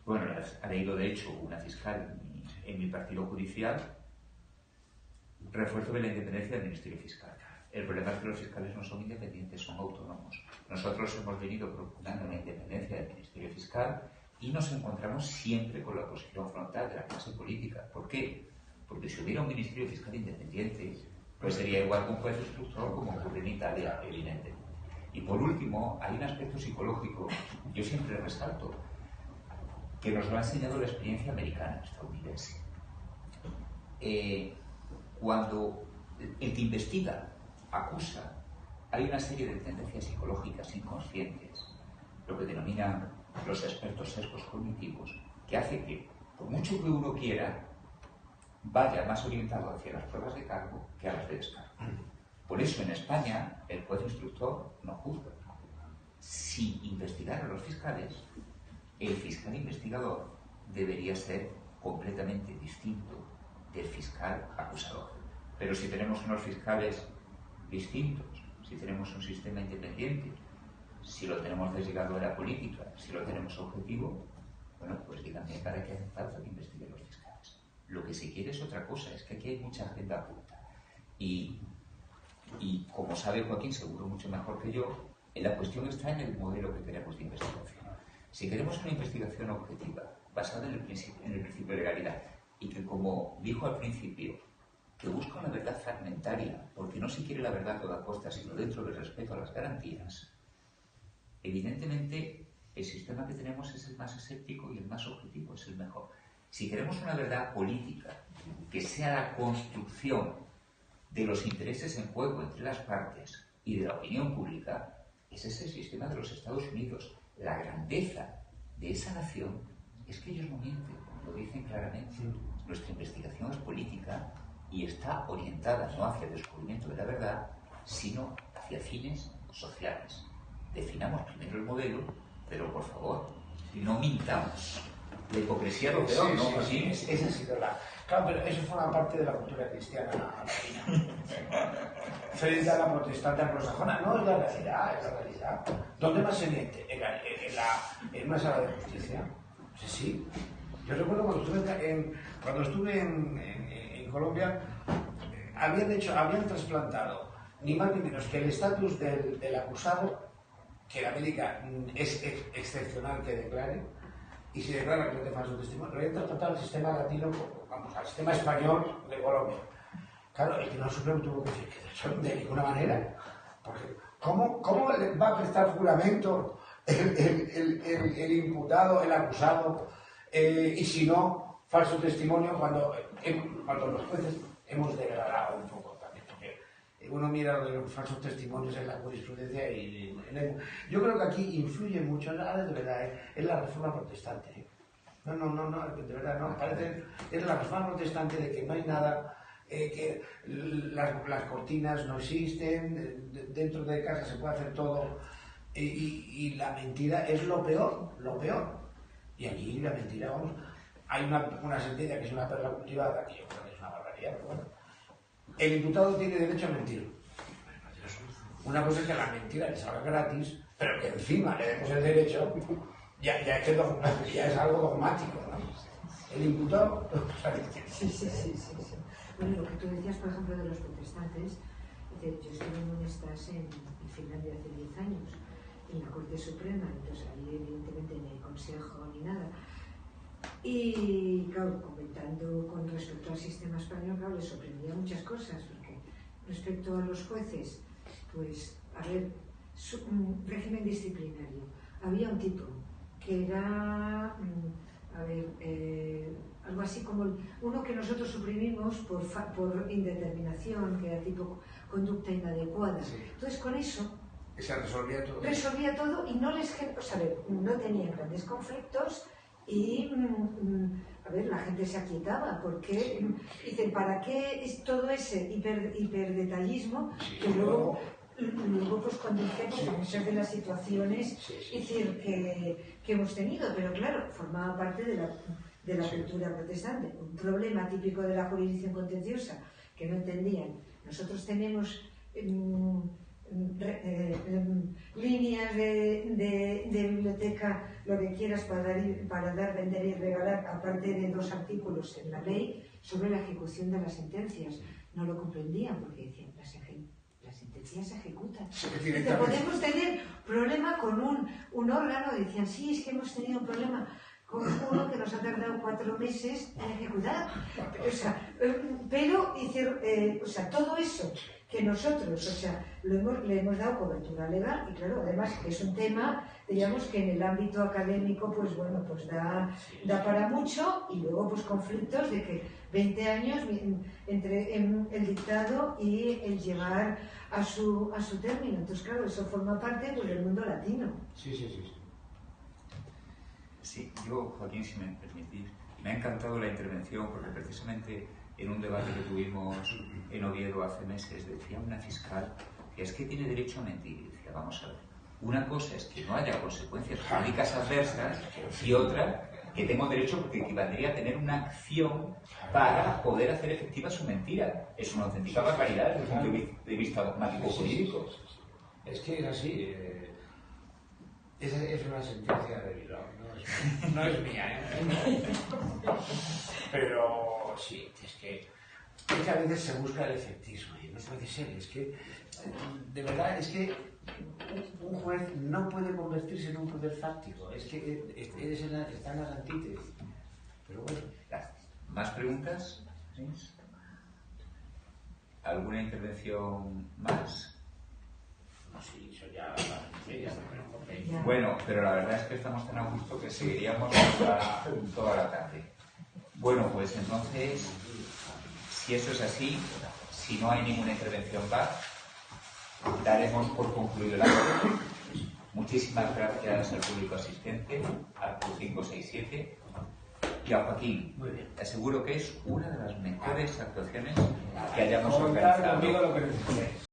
bueno, las ha leído de hecho una fiscal en mi partido judicial, refuerzo de la independencia del Ministerio Fiscal. El problema es que los fiscales no son independientes, son autónomos. Nosotros hemos venido procurando la independencia del Ministerio Fiscal y nos encontramos siempre con la oposición frontal de la clase política. ¿Por qué? Porque si hubiera un Ministerio Fiscal independiente, pues sería igual que un juez instructor como ocurre en Italia, evidentemente. Y por último, hay un aspecto psicológico, yo siempre resalto, que nos lo ha enseñado la experiencia americana, estadounidense. Eh, cuando el que investiga acusa, hay una serie de tendencias psicológicas inconscientes, lo que denominan los expertos sesgos cognitivos, que hace que, por mucho que uno quiera, vaya más orientado hacia las pruebas de cargo que a las de descargo. Por eso en España el juez instructor no juzga. Si investigara a los fiscales, el fiscal investigador debería ser completamente distinto del fiscal acusador. Pero si tenemos unos fiscales distintos, si tenemos un sistema independiente, si lo tenemos desligado de la política, si lo tenemos objetivo, bueno, pues díganme para qué hace falta que investiguen los fiscales. Lo que se quiere es otra cosa, es que aquí hay mucha agenda oculta. Y, y como sabe Joaquín, seguro mucho mejor que yo, la cuestión está en el modelo que queremos de investigación. Si queremos una investigación objetiva, basada en en el principio de legalidad, y que, como dijo al principio, que busca una verdad fragmentaria, porque no se quiere la verdad a toda costa, sino dentro del respeto a las garantías, evidentemente el sistema que tenemos es el más escéptico y el más objetivo, es el mejor. Si queremos una verdad política, que sea la construcción de los intereses en juego entre las partes y de la opinión pública, ese es el sistema de los Estados Unidos. La grandeza de esa nación es que ellos no mienten, lo dicen claramente. Nuestra investigación es política y está orientada no hacia el descubrimiento de la verdad, sino hacia fines sociales. Definamos primero el modelo, pero por favor, no mintamos. La hipocresía lo peor, ¿no? Sí, esa ha sido la... Claro, pero eso forma parte de la cultura cristiana Frente a la protestante anglosajona, no es la realidad, es la realidad. ¿Dónde más se miente? ¿En, la, en, una sala de justicia? Sí, sí. Yo recuerdo cuando estuve en, cuando estuve en, Colombia, habían, hecho, habían trasplantado ni más ni menos que el estatus del, del, acusado, que la médica es excepcional que declare, y se declara que no te falso testimonio, lo habían trasplantado al sistema latino, vamos, al sistema español de Colombia. Claro, el Tribunal Supremo tuvo que decir que de ninguna manera, porque ¿cómo, cómo va a prestar juramento el, el imputado, el acusado, eh, y si no, falso testimonio cuando, eh, cuando los jueces hemos degradado un poco también, porque uno mira los falsos testimonios en la jurisprudencia y yo creo que aquí influye mucho, de verdad, eh, es la reforma protestante. No, no, no, no, de verdad, no, parece, es la reforma protestante de que no hay nada, que las, cortinas no existen, dentro de casa se puede hacer todo, y la mentira es lo peor, lo peor. Y aquí la mentira, vamos, hay una, una sentencia que es una perla cultivada, que yo creo que es una barbaridad, pero bueno. El imputado tiene derecho a mentir. Una cosa es que la mentira le salga gratis, pero que encima le demos el derecho, ya, ya, es, algo dogmático, ¿no? El imputado... *laughs* sí, sí, sí, sí, Bueno, lo que tú decías, por ejemplo, de los protestantes, yo estuve en un estás en Finlandia hace 10 años, en la Corte Suprema, entonces ahí evidentemente ni hay consejo nada. Y claro, comentando con respecto al sistema español, claro, les sorprendía muchas cosas, porque respecto a los jueces, pues, a ver, un régimen disciplinario. Había un tipo que era, mm, a ver, eh, algo así como uno que nosotros suprimimos por, por indeterminación, que era tipo conducta inadecuada. Entonces, con eso resolvía todo. Resolvía todo y no les o sea, no tenían grandes conflictos y mm, mm, a ver, la gente se aquietaba porque dicen, ¿para qué es todo ese hiper, hiperdetallismo que luego, luego pues conduce pues, a muchas de las situaciones decir, que, que, hemos tenido? Pero claro, formaba parte de la, de la cultura protestante. Un problema típico de la jurisdicción contenciosa que no entendían. Nosotros tenemos... Mm, eh, em, líneas de, biblioteca, lo que quieras para dar, para dar, vender y regalar, aparte de dos artículos en la ley sobre la ejecución de las sentencias. No lo comprendían porque decían, las, las sentencias se ejecutan. podemos tener problema con un, un órgano, decían, sí, es que hemos tenido un problema con uno que nos ha tardado cuatro meses en ejecutar. *laughs* O sea, eh, pero, eh, o sea, todo eso que nosotros, o sea, le hemos dado cobertura legal y claro, además es un tema, digamos que en el ámbito académico, pues bueno, pues da, da para mucho y luego pues conflictos de que 20 años entre el dictado y el llevar a su, a su término. Entonces, claro, eso forma parte pues, del mundo latino. Sí, sí, sí. Sí, yo, Joaquín, si me permitís, me ha encantado la intervención porque precisamente en un debate que tuvimos en Oviedo hace meses, decía una fiscal que es que tiene derecho a mentir. Y decía, vamos a ver, una cosa es que no haya consecuencias jurídicas adversas y otra que tengo derecho porque equivaldría a tener una acción para poder hacer efectiva su mentira. Es una auténtica barbaridad desde el punto de vista dogmático jurídico. Es que es así. eh, esa es una sentencia de Bilbao, no es, no es mía, ¿eh? *laughs* Pero sí, es que, a veces se busca el efectismo y no puede ser. Es que, de verdad, es que un juez no puede convertirse en un poder fáctico. Es que eres en la- está en las antítesis. Pero bueno, Gracias. ¿Más preguntas? ¿Alguna intervención más? no sé, eso ya sí, ya está, pero ok. Ya. Bueno, pero la verdad es que estamos tan a gusto que seguiríamos toda, toda la tarde. Bueno, pues entonces, si eso es así, si no hay ninguna intervención más, daremos por concluido el acto. Muchísimas gracias al público asistente, al Club 567 y a Joaquín. Muy bien. Te aseguro que es una de las mejores actuaciones que hayamos organizado.